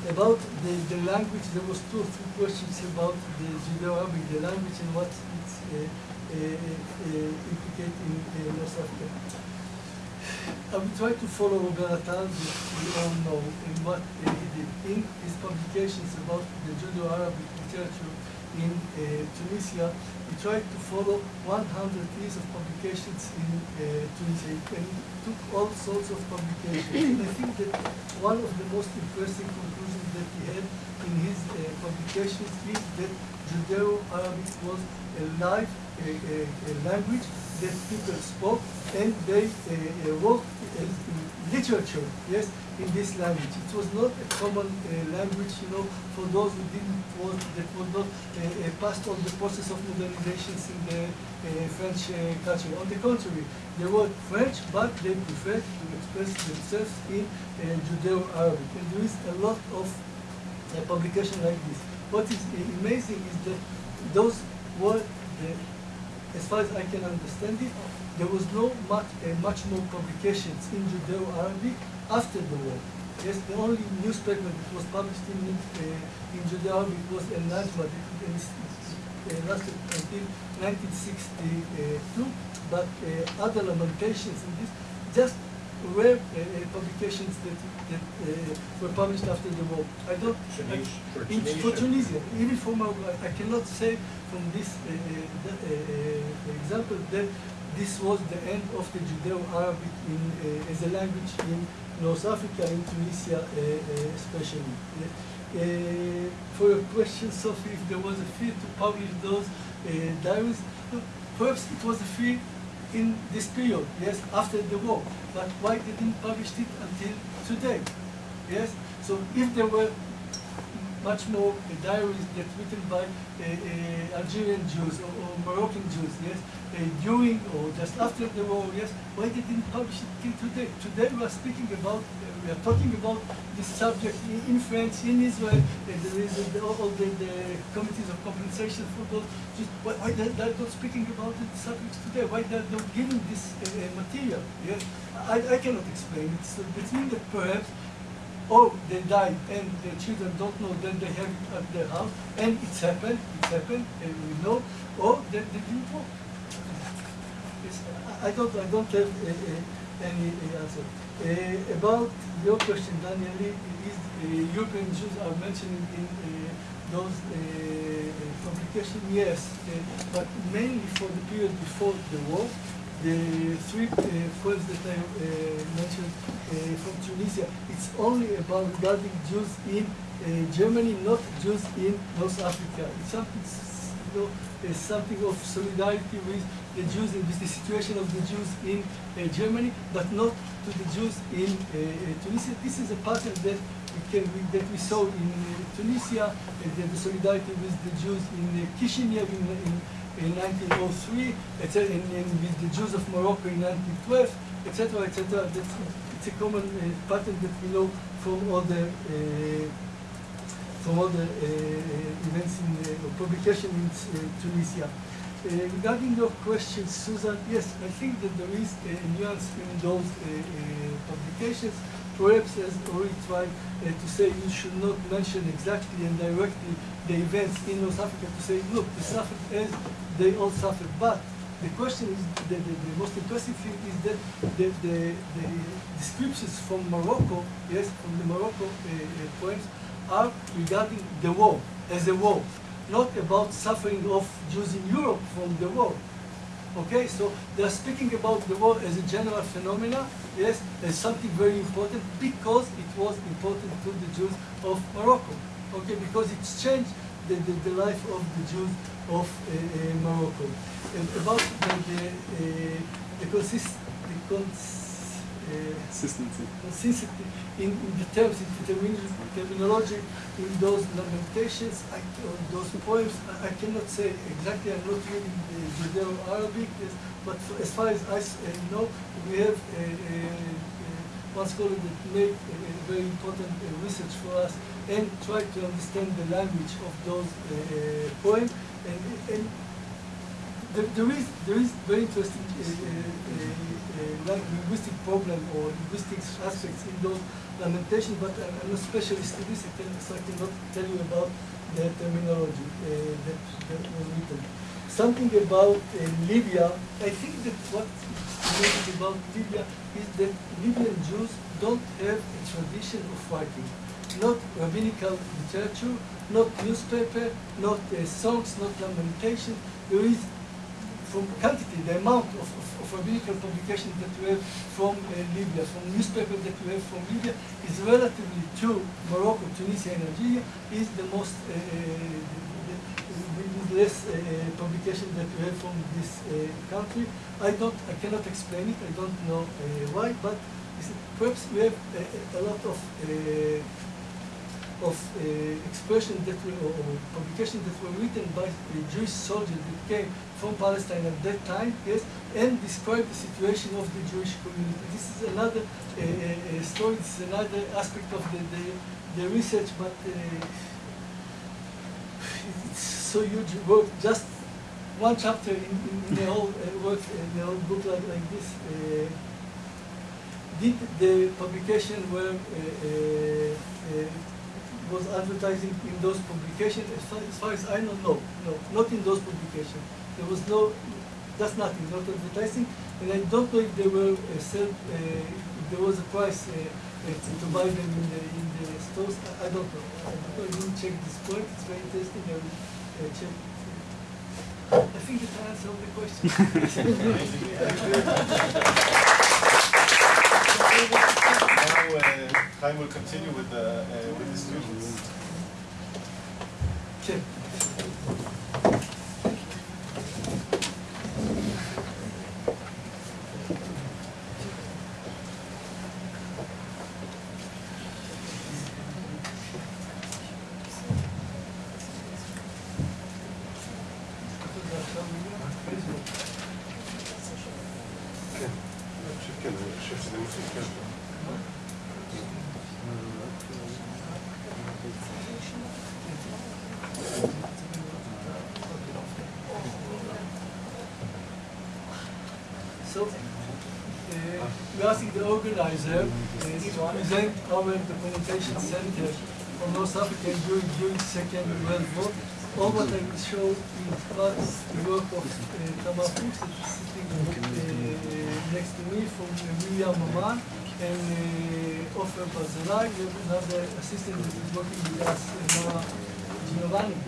About the, the language, there was two or three questions about the Judeo-Arabic, the language and what it's uh, uh, uh, in uh, North Africa. I will try to follow Attal, that we all know, in what he did. In his publications about the Judeo-Arabic literature in uh, Tunisia, he tried to follow 100 years of publications in uh, Tunisia, and he took all sorts of publications. I think that one of the most impressive conclusions that he had in his uh, publications is that Judeo-Arabic was a live uh, uh, language that people spoke, and they uh, uh, wrote uh, literature, yes, in this language. It was not a common uh, language, you know, for those who didn't want, that were not uh, uh, passed on the process of modernizations in the uh, French uh, culture. On the contrary, they were French, but they preferred to express themselves in uh, Judeo-Arabic. And there is a lot of publication like this. What is amazing is that those were the as far as I can understand it, there was no much, uh, much more publications in Judeo-Arabic after the war. Yes, the only newspaper that was published in, uh, in Judeo-Arabic was El Najma, that uh, lasted until 1962, but uh, other lamentations in this, just rare uh, uh, publications that, that uh, were published after the war. I don't, Tunis- for in, for Tunisia. Tunisia, even for Morocco, I, I cannot say from this uh, uh, uh, example that this was the end of the Judeo-Arabic uh, as a language in North Africa, in Tunisia uh, uh, especially. For your question, Sophie, if there was a fear to publish those diaries, perhaps it was a fear in this period, yes, after the war. But why they didn't publish it until today? Yes? So if there were much more diaries that written by uh, uh, Algerian Jews or, or Moroccan Jews, yes, uh, during or just after the war, yes, why they didn't publish it till today? Today we are speaking about, we are talking about this subject in, in France, in Israel, there is uh, all, the, the committees of compensation for those Jews. Why, why they, they're not speaking about the subjects today? Why they're not giving this material? Yes, I, I cannot explain it. So it means that perhaps or they died and the children don't know, then they have it at their house, and it's happened, it's happened, and we know, or they, they didn't. It's, I don't, I don't have uh, uh, any uh, answer. About your question, Daniel, is European Jews are mentioned in those publications? Yes, but mainly for the period before the war. The three uh, that I uh, mentioned uh, from Tunisia, it's only about regarding Jews in uh, Germany, not Jews in North Africa. It's something, you know, something of solidarity with the Jews and with the situation of the Jews in uh, Germany, but not to the Jews in uh, Tunisia. This is a pattern that we can we, that we saw in uh, Tunisia, the, the solidarity with the Jews in Kishinev in, in in 1903, etc., and with the Jews of Morocco in 1912, etc., etc. That's it's a common uh, pattern that we know from all the uh, from all the uh, events in uh, publication in uh, Tunisia. Uh, regarding your question, Susan, yes, I think that there is a nuance in those uh, uh, publications. Perhaps, as Ori tried uh, to say, you should not mention exactly and directly the events in North Africa to say, look, they suffered as they all suffered. But the question is, the, the, the most impressive thing is that the, the, the descriptions from Morocco, yes, from the Morocco uh, uh, poems, are regarding the war, as a war. not about suffering of Jews in Europe from the war. Okay, so they're speaking about the war as a general phenomena, yes, as something very important because it was important to the Jews of Morocco. Okay, because it's changed the, the, the life of the Jews of uh, uh, Morocco. And about the, the, uh, the, consist, the cons, uh, Consistency. consistency in, in the terms, in the terminology, terminology in those lamentations, I, those poems, I, I cannot say exactly, I'm not reading the Judeo-Arabic, yes, but for, as far as I uh, know, we have uh, uh, one scholar that made a, a very important research for us and tried to understand the language of those poems, and, and there, is there is very interesting uh, uh, uh, linguistic problem or linguistic aspects in those lamentations, but I'm, I'm not specialist in this, so I cannot tell you about the terminology that, that was written. Something about uh, Libya, I think that what is about Libya is that Libyan Jews don't have a tradition of writing. Not rabbinical literature, not newspaper, not uh, songs, not lamentation. There is from quantity, the amount of, of, of rabbinical publication that we have from uh, Libya, from newspapers that we have from Libya, is relatively to Morocco, Tunisia, and Algeria, is the most, uh, the less uh, publication that we have from this uh, country. I don't, I cannot explain it, I don't know uh, why, but perhaps we have a, a lot of of expression that were, or, or publications that were written by Jewish soldiers that came from Palestine at that time, yes, and describe the situation of the Jewish community. This is another uh, story, this is another aspect of the, the, the research, but uh, so huge work, just one chapter in, in, in the whole uh, work, in the whole book like, like this. Uh, did the publication where uh, uh, uh, was advertising in those publications? As far, as far as I know, no, no, not in those publications. There was no, that's nothing, not advertising, and I don't know if they were uh, uh, if there was a price uh, uh, to, buy them in the in the stores. I, I don't know. I. I didn't check this point. It's very interesting. I will I think that I answered all the questions. Now, uh, Haim will continue with the, uh, with the students. check. So, uh, we're asking the organizer uh, to present our documentation center for North Africa during, during Second World War. All what I will show is part the work of uh, Tamar Fuchs, that is sitting uh, next to me from uh, Miriam Maman and uh, Ofer Barzilai. We have another assistant that is working with us, uh, Nora Giovanni.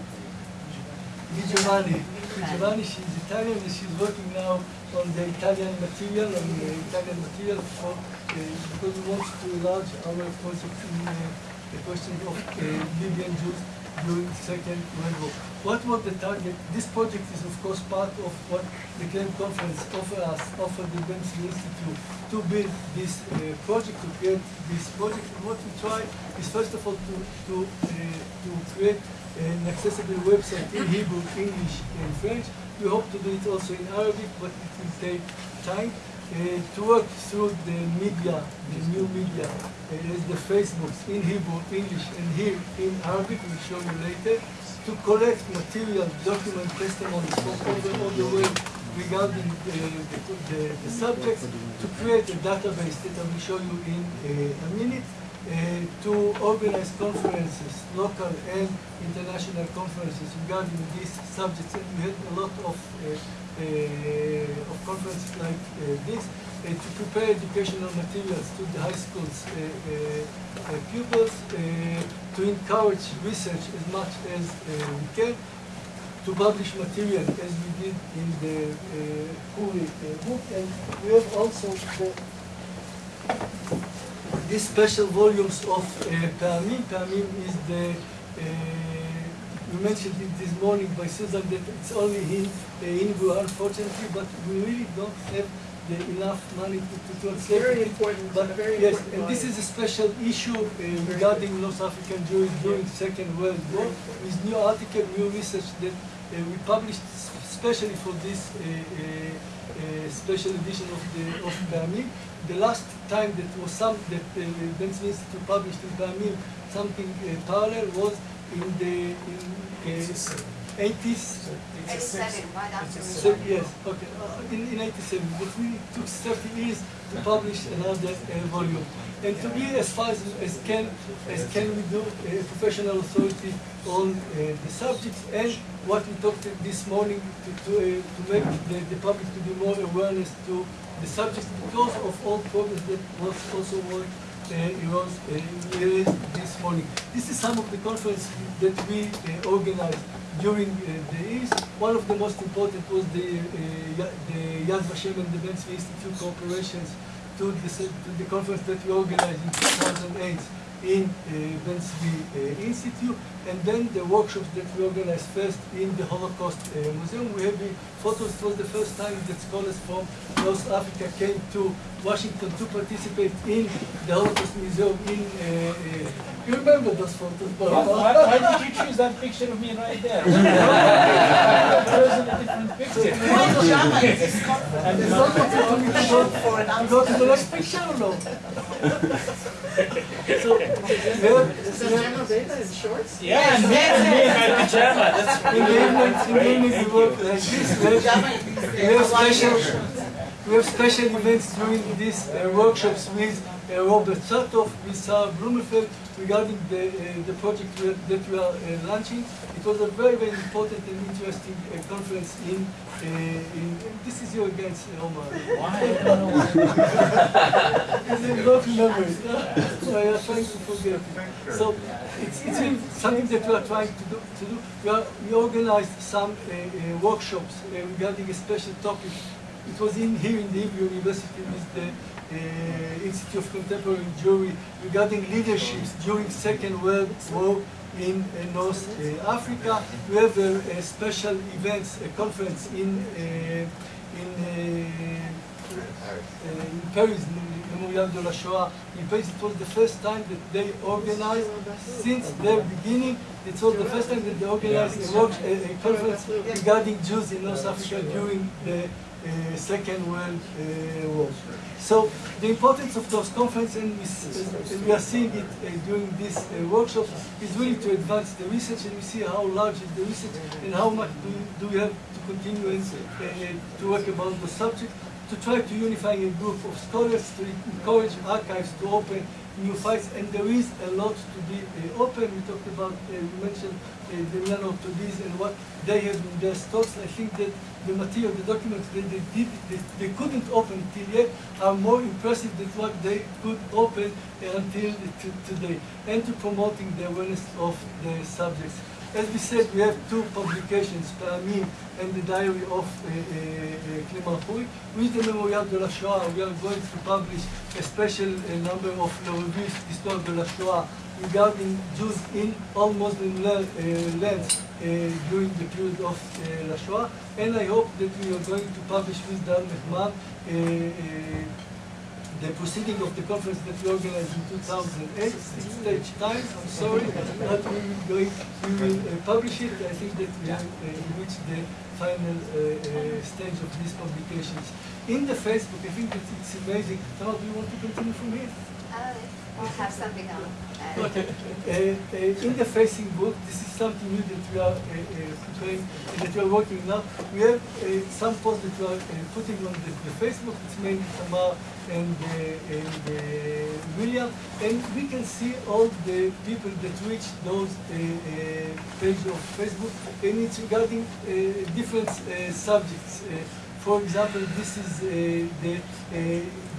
Di Giovanni. Di Giovanni, she's Italian and she's working now on the Italian material, on the Italian material for, uh, because we want to enlarge our project in uh, the question of uh, Libyan Jews during Second War. What was the target? This project is of course part of what the Claims Conference offered us, offered the Ben Tzvi Institute to build this uh, project, to create this project. And what we try is first of all to, to, uh, to create an accessible website in Hebrew, English, and French. We hope to do it also in Arabic, but it will take time. Uh, to work through the media, the new media, uh, as the Facebooks in Hebrew, English, and here in Arabic, we'll show you later, to collect material, document testimonies from over all the world regarding the, the, the, the subjects, to create a database that I will show you in uh, a minute, uh, to organize conferences, local and international conferences regarding these subjects, and we had a lot of, uh, uh, of conferences like uh, this, uh, to prepare educational materials to the high schools uh, uh, uh, pupils, uh, to encourage research as much as uh, we can, to publish material as we did in the uh, Khoury uh, book, and we have also the, these special volumes of uh, Pa'amim. Pa'amim is the uh, we mentioned it this morning by Susan that it's only in uh, Hebrew, unfortunately, but we really don't have the enough money to, to translate Very it. important, But very yes, important and this is a special issue uh, regarding North African Jews during Second World War. With new article, new research that uh, we published especially for this uh, uh, uh, special edition of the of Pa'amim. The last time that was some that uh, Ben Tzvi Institute published in Pa'amim something uh, parallel was in the in uh, 80s. Eighty-seven, right after So, yes, okay, uh, in, in eighty-seven, but we took thirty years to publish another uh, volume. And to be as far as, as can, as can we do, a professional authority on uh, the subjects and what we talked this morning to, to, uh, to make the, the public to be more awareness to the subjects because of all progress that was also what uh, it was uh, this morning. This is some of the conference that we uh, organized during uh, the years. One of the most important was the, uh, the Yad Vashem and the Ben Tzvi Institute cooperations to the, to the conference that we organized in 2008 in uh, Ben Tzvi uh, Institute, and then the workshops that we organized first in the Holocaust uh, Museum. We have the photos. It was the first time that scholars from North Africa came to Washington to participate in the Holocaust Museum in. Uh, uh, you remember those photos? Bob? Why, why did you choose that picture of me right there? I chose a different picture. Why Jama is? And It's my- not going to be short For an to go to the next picture or no? so, we have, Is that Jama Beta in shorts? Yeah, and me, and me in my pajama, that's in the evening, in the evening we work like this. We have, we have special, we have special events during these uh, workshops with uh, Robert Satloff, with Sarah Bloomfield regarding the, uh, the project that we are uh, launching. It was a very, very important and interesting uh, conference in, uh, in, this is your against Omar. Why? I don't know why. Because I don't remember. So I am trying to forget it. So it's, it's something that we are trying to do. To do. We, are, we organized some uh, uh, workshops uh, regarding a special topic. It was in here in the Hebrew University with the Institute of Contemporary Jewry regarding leaderships during Second World War in uh, North uh, Africa. We have a, a special events, a conference in uh, in uh, uh, in Paris, Memorial de la Shoah. In Paris, it was the first time that they organized, since their beginning, it was the first time that they organized a, work, a, a conference regarding Jews in North Africa during the uh, Second World uh, War. So the importance of those conferences, and we, and we are seeing it uh, during this uh, workshop, is really to advance the research, and we see how large is the research, and how much do, do we have to continue and, uh, to work about the subject, to try to unify a group of scholars, to encourage archives to open new files, and there is a lot to be uh, open. We talked about, uh, we mentioned uh, the this and what they have in their stocks. I think that the material, the documents that they did, they, they couldn't open till yet are more impressive than what they could open uh, until today, and to promoting the awareness of the subjects. As we said, we have two publications, Pa'amim and the Diary of uh, uh, Clement Khoury. With the Memorial de la Shoah, we are going to publish a special uh, number of La Revue d'Histoire de la Shoah regarding Jews in all Muslim uh, lands uh, during the period of uh, La Shoah. And I hope that we are going to publish with Dar Mehman uh, uh, the proceeding of the conference that we organized in 2008, six stage times, I'm sorry, but we will going, we will uh, publish it. I think that we have uh, reached the final uh, uh, stage of these publications. In the Facebook, I think that it's amazing. Tamar, do you want to continue from here? Uh, we'll have something on. uh, Okay. Uh, uh, in the facing book, this is something new that we are uh, uh, preparing, uh, that we are working now. We have uh, some posts that we are uh, putting on the, the Facebook. It's mainly Tamar and, uh, and uh, William, and we can see all the people that reach those uh, pages of Facebook, and it's regarding different subjects. For example, this is the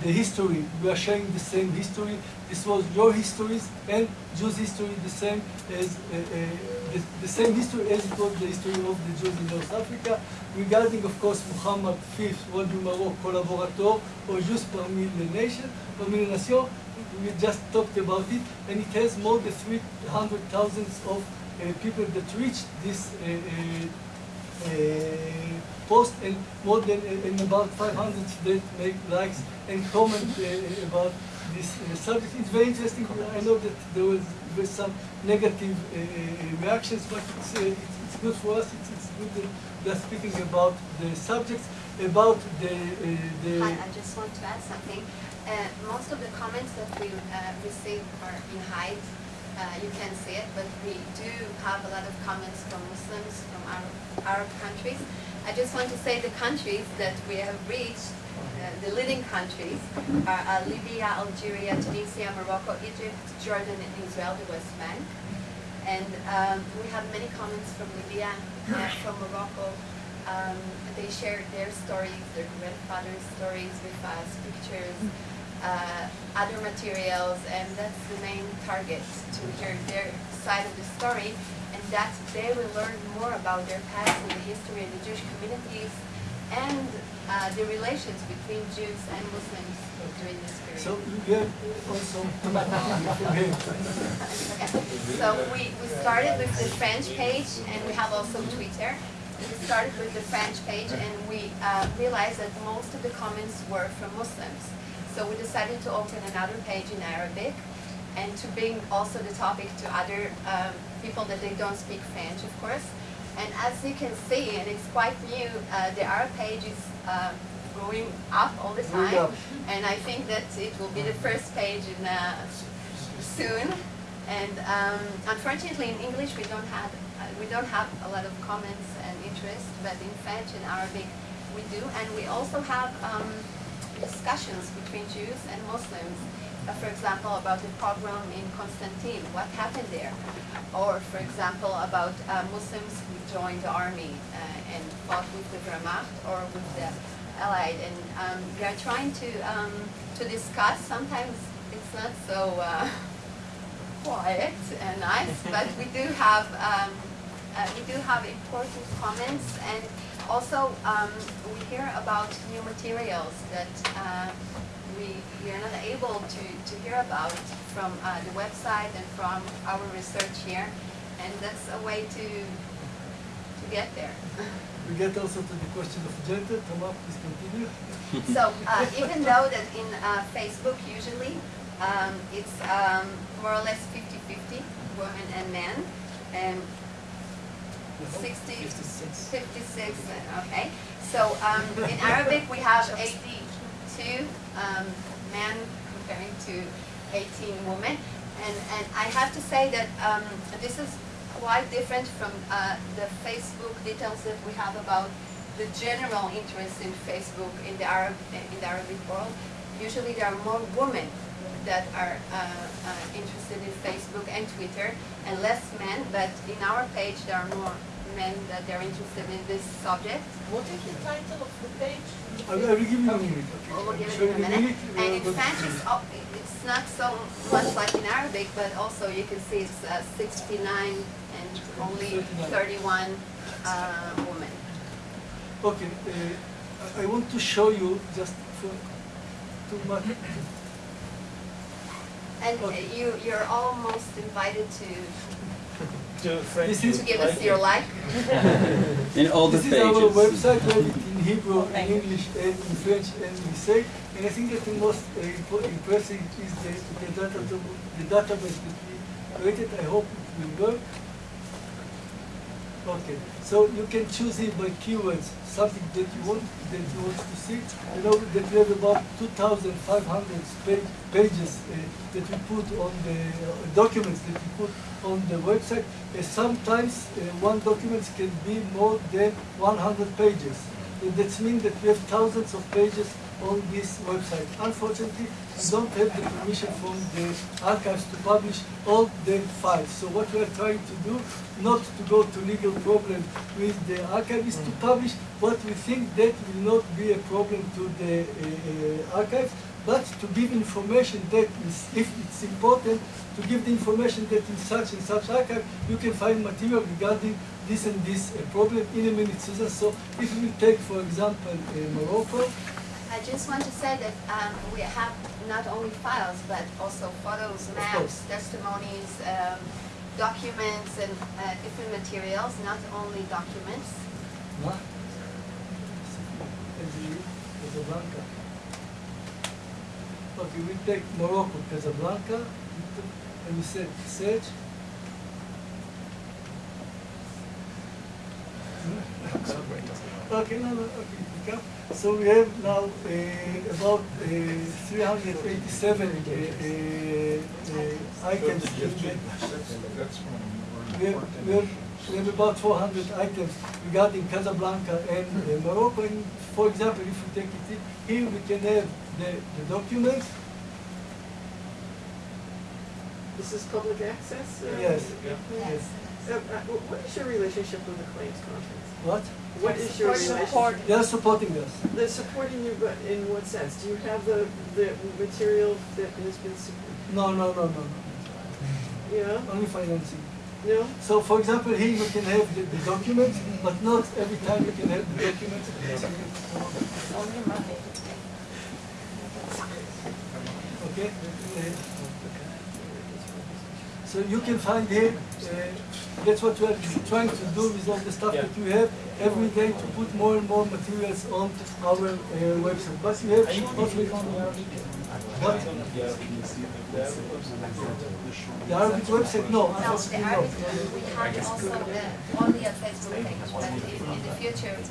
the history. We are sharing the same history. This was your histories and Jews' history, the same as uh, uh, the, the same history as it was the history of the Jews in North Africa. Regarding, of course, Muhammad V, roi du Maroc, collaborateur, or Jus parmi les nations, parmi les nations, we just talked about it, and it has more than 300,000 of uh, people that reached this uh, uh, uh, post and more than uh, and about 500 that make likes and comment uh, about this uh, subject. It's very interesting. I know that there was, was some negative uh, uh, reactions, but it's, uh, it's, it's good for us. It's, it's good that they're speaking about the subjects, about the uh, the. Hi, I just want to add something. Uh, most of the comments that we uh, receive are in height. Uh, you can see it, but we do have a lot of comments from Muslims from Arab, Arab countries. I just want to say the countries that we have reached, uh, the leading countries, are uh, Libya, Algeria, Tunisia, Morocco, Egypt, Jordan, and Israel, the West Bank. And um, we have many comments from Libya, uh, from Morocco. Um, they shared their stories, their grandfather's stories with us, pictures, uh, other materials, and that's the main target, to hear their side of the story, and that they will learn more about their past and the history of the Jewish communities, and uh, the relations between Jews and Muslims during this period. So you have also. Okay. So we, we started with the French page and we have also Twitter. We started with the French page and we uh, realized that most of the comments were from Muslims. So we decided to open another page in Arabic and to bring also the topic to other um, people that they don't speak French, of course. And as you can see, and it's quite new, uh, the Arab page is uh, going up all the time. And I think that it will be the first page in, uh, soon. And um, unfortunately, in English, we don't have uh, we don't have a lot of comments and interest, but in French and Arabic, we do. And we also have um, discussions between Jews and Muslims. Uh, for example, about the pogrom in Constantine, what happened there, or for example, about uh, Muslims who joined the army uh, and fought with the Wehrmacht or with the Allied, and um, we are trying to um, to discuss. Sometimes it's not so. Uh, quiet and nice, but we do have um, uh, we do have important comments and also um, we hear about new materials that uh, we, we are not able to, to hear about from uh, the website and from our research here and that's a way to to get there. We get also to the question of gender. Tamar, please continue. So uh, even though that in uh, Facebook usually um, it's um, more or less 50-50, women and men, and 60, 56, uh, okay. So um, in Arabic we have 82 um, men comparing to 18 women, and, and I have to say that um, this is quite different from uh, the Facebook details that we have about the general interest in Facebook in the Arab in the Arabic world. Usually there are more women that are uh, uh, interested in Facebook and Twitter, and less men. But in our page, there are more men that they're interested in this subject. What is the title of the page? I will, I will give you a minute. We'll Okay. give it in a the minute. And in going French, it's, it. oh, it's not so much like in Arabic, but also you can see it's uh, 69 and only 31 uh, women. Okay, uh, I- I want to show you just for too much. And you, you're almost invited to, To This is- to give us your like. In all the This is our pages. website, we have it in Hebrew, in Thank you. English, and in French, and in Sek. And I think that the most uh, impo- impressive is the, the, data, the database that we created. I hope it will work. Okay, so you can choose it by keywords, something that you want that you want to see. You know that we have about 2,500 page, pages uh, that we put on the uh, documents that we put on the website. Uh, sometimes one document can be more than 100 pages. That means that we have thousands of pages on this website. Unfortunately, we don't have the permission from the archives to publish all the files. So what we are trying to do, not to go to legal problem with the archive, is to publish what we think that will not be a problem to the uh, uh, archives, but to give information that is, if it's important, to give the information that in such and such archive, you can find material regarding this and this uh, problem in a minute, Susan. So if we take, for example, uh, Morocco, I just want to say that um, we have not only files, but also photos, maps, testimonies, um, documents, and uh, different materials, not only documents. Ma? Casablanca. Okay, we take Morocco, Casablanca, and we say search. Okay, no, no, okay, pick up. So we have now uh, about uh, 387 uh, uh, uh, items in the, That's one we have, we have, we have about 400 items regarding Casablanca and uh, Morocco. And for example, if we take it here, we can have the, the documents. This is public access? uh, Yes. Yes. Uh, uh, what is your relationship with the claims conference? What? What is your Support. They are supporting us. They're supporting you, but in what sense? Do you have the, the material that has been, supported? No, no, no, no, no. yeah, Only financing. no? So, for example, here you can have the, the documents, but not every time you can have the documents. Only money. Okay? Uh, So you can find here, uh, that's what we are trying to do with all the stuff that we have every day to put more and more materials on our uh, website. But we have also what? The Arabic website, no, No, the unfortunately no. Arabic, we have also uh, only a Facebook page, but in, in the future, we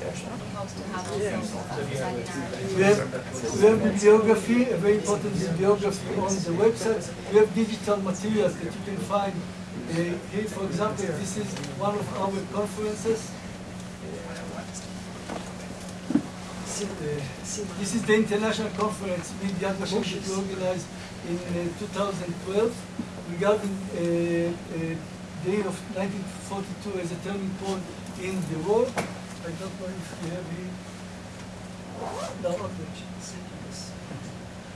hope to have also a website. We have, we have bibliography, a very important bibliography on the website. We have digital materials that you can find. Uh, here, for example, this is one of our conferences. Uh, This is the international conference Vashem that we organized in uh, 2012 regarding uh, uh, the year of 1942 as a turning point in the war. I don't know if you have here. No, okay.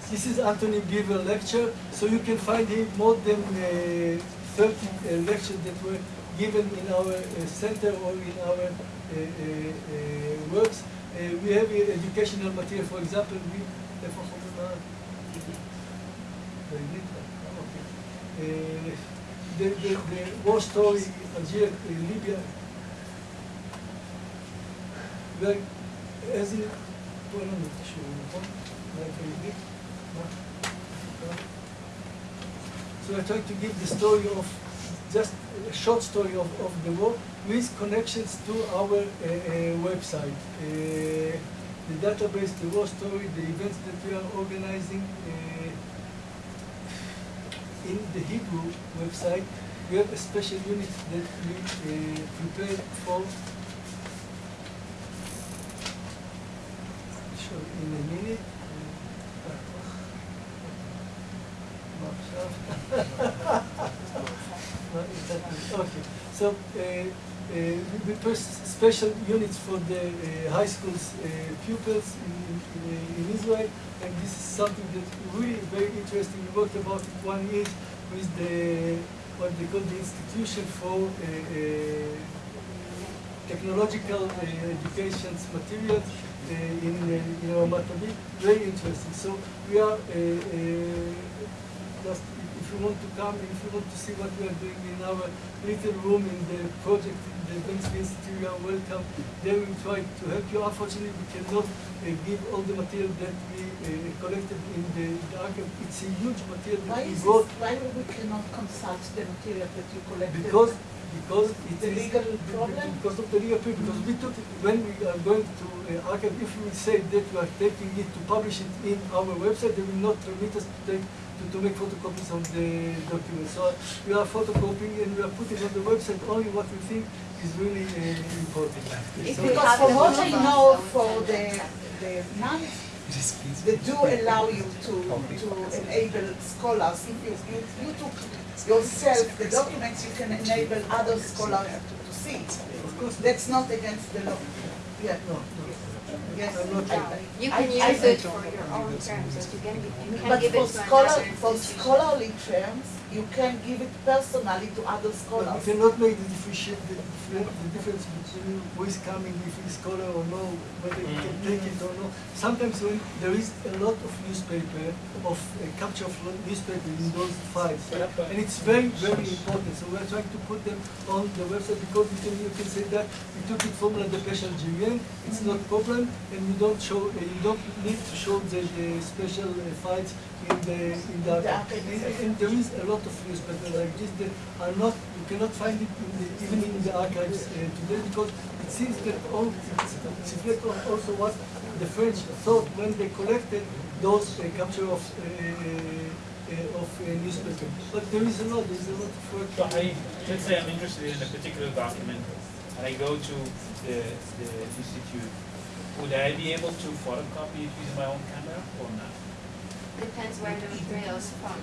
This is Antony Beevor lecture, so you can find him more than uh, 13 uh, lectures that were given in our uh, center or in our uh, works. we have educational material, for example, we, have oh, okay. the, the, the war story, Algeria, Libya, like, as in, well, I'm not sure, like, we are trying to give the story of just a short story of, of the war with connections to our uh, uh website. Uh, the database, the war story, the events that we are organizing uh, in the Hebrew website, we have a special unit that we uh, prepared for sure, in a minute. Oh, Okay, so uh, uh, we we special units for the uh, high school's uh, pupils in, in, uh, in Israel, and this is something that really very interesting. We worked about it one year with the what they call the Institution for uh, Technological Education's Materials in in Ramat Aviv. Very interesting. So we are just you want to come, if you want to see what we are doing in our little room in the project in the Ben Tzvi Institute, you are welcome. There we try to help you. Unfortunately, we cannot uh, give all the material that we uh, collected in the, the archive. It's a huge material that Why we is brought this, why we cannot consult the material that you collected? because because it The is- legal problem? Because of the legal problem. Because we took it, when we are going to uh, archive, if we say that we are taking it to publish it in our website, they will not permit us to take to, to make photocopies of the documents. So we are photocopying and we are putting on the website only what we think is really uh, important. If So- Because have from what I know for the, accept the nuns, they do allow you to, to enable scholars, if you, you, you took yourself the documents, you can enable other scholars to, to see. Of course, That's not against the law. Yeah. no, no. Yes, I'm not. I- You I- can I- use it for your own terms, you can, you can But give for it to scholar, for scholarly terms, you can give it personally to other But scholars. you cannot make the the, the difference between who is coming, if he's scholar or no, whether he can take it or no. Sometimes when there is a lot of newspaper, of uh, capture of newspaper in those files, and it's very, very important. So we're trying to put them on the website because you can, you can say that we took it from La Dépêche Algérienne, it's not problem, and you don't show, uh, you don't need to show the, the special uh, files in the, in the archive. And, and there is a lot of newspaper like this that are not, you cannot find it in the, even in the archives uh, today because it seems that all, it's, it's reflect on also what the French thought when they collected those uh, capture of, uh, uh, of uh, newspaper. But there is a lot, there is a lot of work. So I, let's say I'm interested in a particular document, and I go to the, the institute, would I be able to photocopy it using my own camera or not? Depends where the material is from.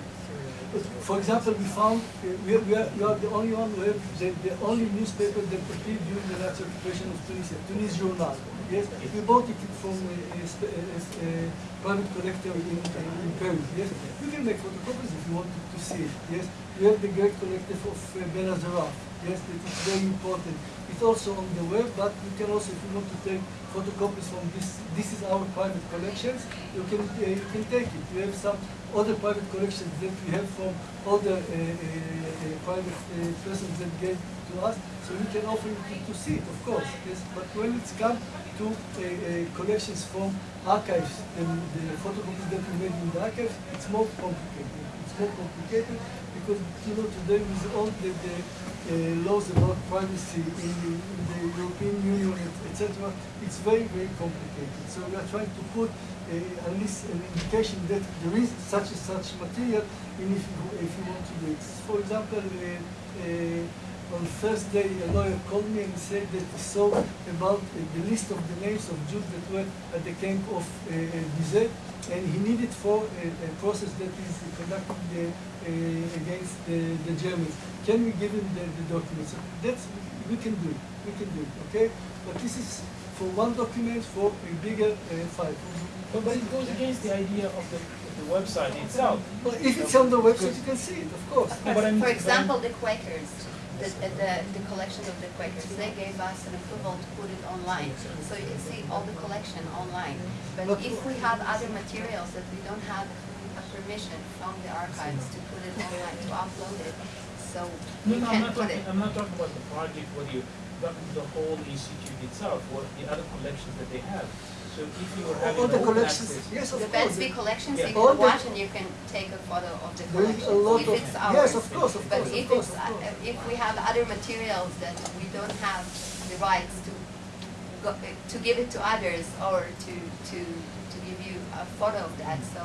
For example, we found, we are, we are, you are the only one who have the, the only newspaper that appeared during the Nazi occupation of Tunisia, Tunis Journal. Yes, we bought it from a, a, a, a private collector in, in Paris. Yes, you can make photocopies if you want to, see it. Yes, we have the great collector of uh. Yes, it is very important. It's also on the web, but you can also, if you want to take photocopies from this, this is our private collections, you can, uh, you can take it. We have some other private collections that we have from other uh, uh, uh, private uh, persons that gave to us, so we can offer you to, see it, of course. Yes, but when it's come to uh, collections from archives and the photocopies that we made in the archives, it's more complicated. It's more complicated because you know today with all the, the laws about privacy in the, in the European Union, etc., it's very very complicated. So we are trying to put uh, at least an indication that there is such and such material, and if you, if you want to do it. For example, uh, uh, on Thursday, a lawyer called me and said that he saw about uh, the list of the names of Jews that were at the camp of uh, Bizet, and he needed for a, a process that is conducted uh, uh, against the, the Germans. Can we give him the, the documents? That's we can do it. We can do it. Okay, but this is for one document for a bigger uh, file. But, but it goes against the idea of the, of the website itself. But if it's on the website, you can see it, of course. No, but I'm- For example, the Quakers, the, the, the collection of the Quakers, they gave us an approval to put it online. So you can see all the collection online. But But- if we have other materials that we don't have a permission from the archives to put it online, to upload it, so No, we no, I'm not put talking, it. I'm not talking about the project, what you, but the whole institute itself, what the other collections that they have. So if you were having All the collections, access. yes, of The course. Ben Tzvi collections, Yeah. you can the- watch and you can take a photo of the There is collection, a lot if of- it's ours. yes, of course, of But course, of if course, it's, of uh, course. if we have other materials that we don't have the rights to go, uh, to give it to others or to, to, to give you a photo of that, so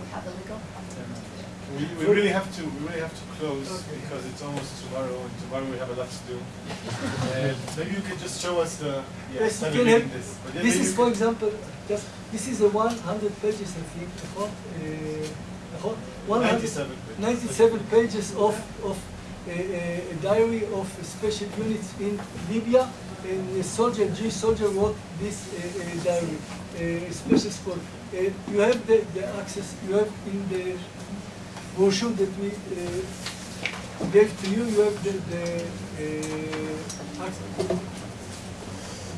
we have a legal problem. We, we really have to, we really have to close because it's almost tomorrow and tomorrow we have a lot to do. And maybe you can just show us the, yeah, Yes, you can have, this. Yeah, this is, for example, just, this is a one hundred pages, I think, a whole, uh, a whole, one hundred. 97 pages. Pages of, of a, a a diary of special units in Libya. And a soldier, Jewish soldier wrote this uh, uh, diary, uh, special. Uh, you have the, the access, you have in the that we uh, gave to you, you have the, the uh,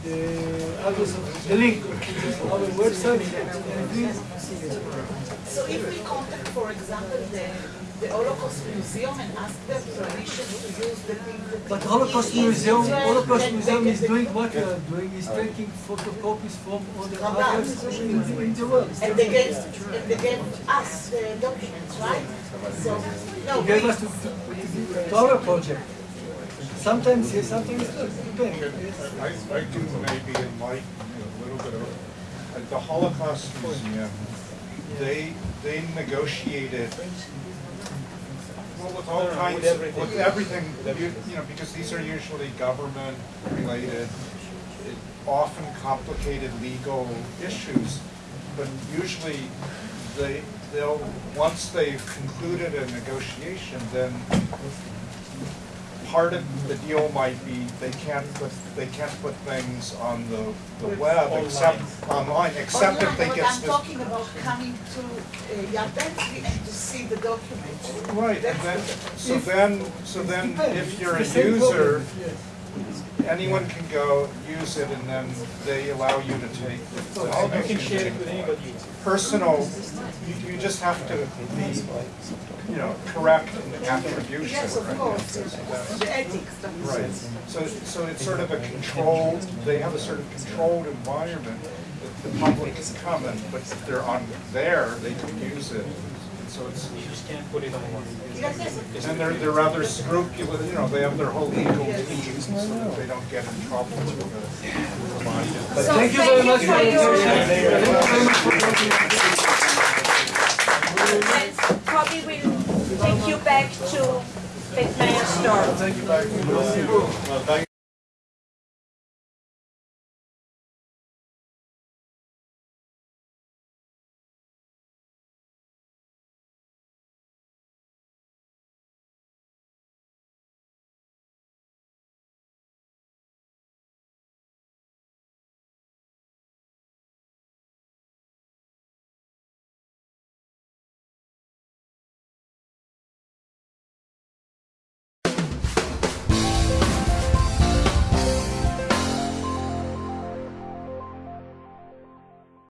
the address of, the link to our website. So if we contact, for example, the, the Holocaust Museum and ask them permission to use the thing that. But Holocaust Museum, Holocaust Museum is doing what we are uh, doing, is taking photocopies from all the From archives in, the- world. And they gave, and they gave us the documents, right? So, no, They gave we- us to, to, to, to our project. Sometimes yes, sometimes no, depends. yes. I, I do maybe enlighten you a little bit of, at the Holocaust Museum, they, they negotiated, well, with all No, no, with kinds, of- everything. with everything, you, you know, because these are usually government related, it- often complicated legal issues, but usually they, they'll, once they've concluded a negotiation, then part of the deal might be they can't put, they can't put things on the, the web except, online, except if they get but I'm talking about coming to uh, Yad Ben Tzvi and to see the document. Right, and then, so If- then, so then if you're a It's the same user, yes. anyone can go use it and then they allow you to take the. the- You can share it with anybody. Personal, you, you just have to be, you know, correct in the attribution. Yes, of right? course, So that's- the ethics. that is- Right, so, so it's sort of a controlled, they have a sort of controlled environment that the public can come and, but if they're on there, they can use it. And so it's, You just can't put it on one. And they're, they're rather scrupulous, you know, they have their whole legal teams so that they don't get in trouble with the provider. So Thank you very much for for your- your. And probably will take you back to Big Mayor store. Thank you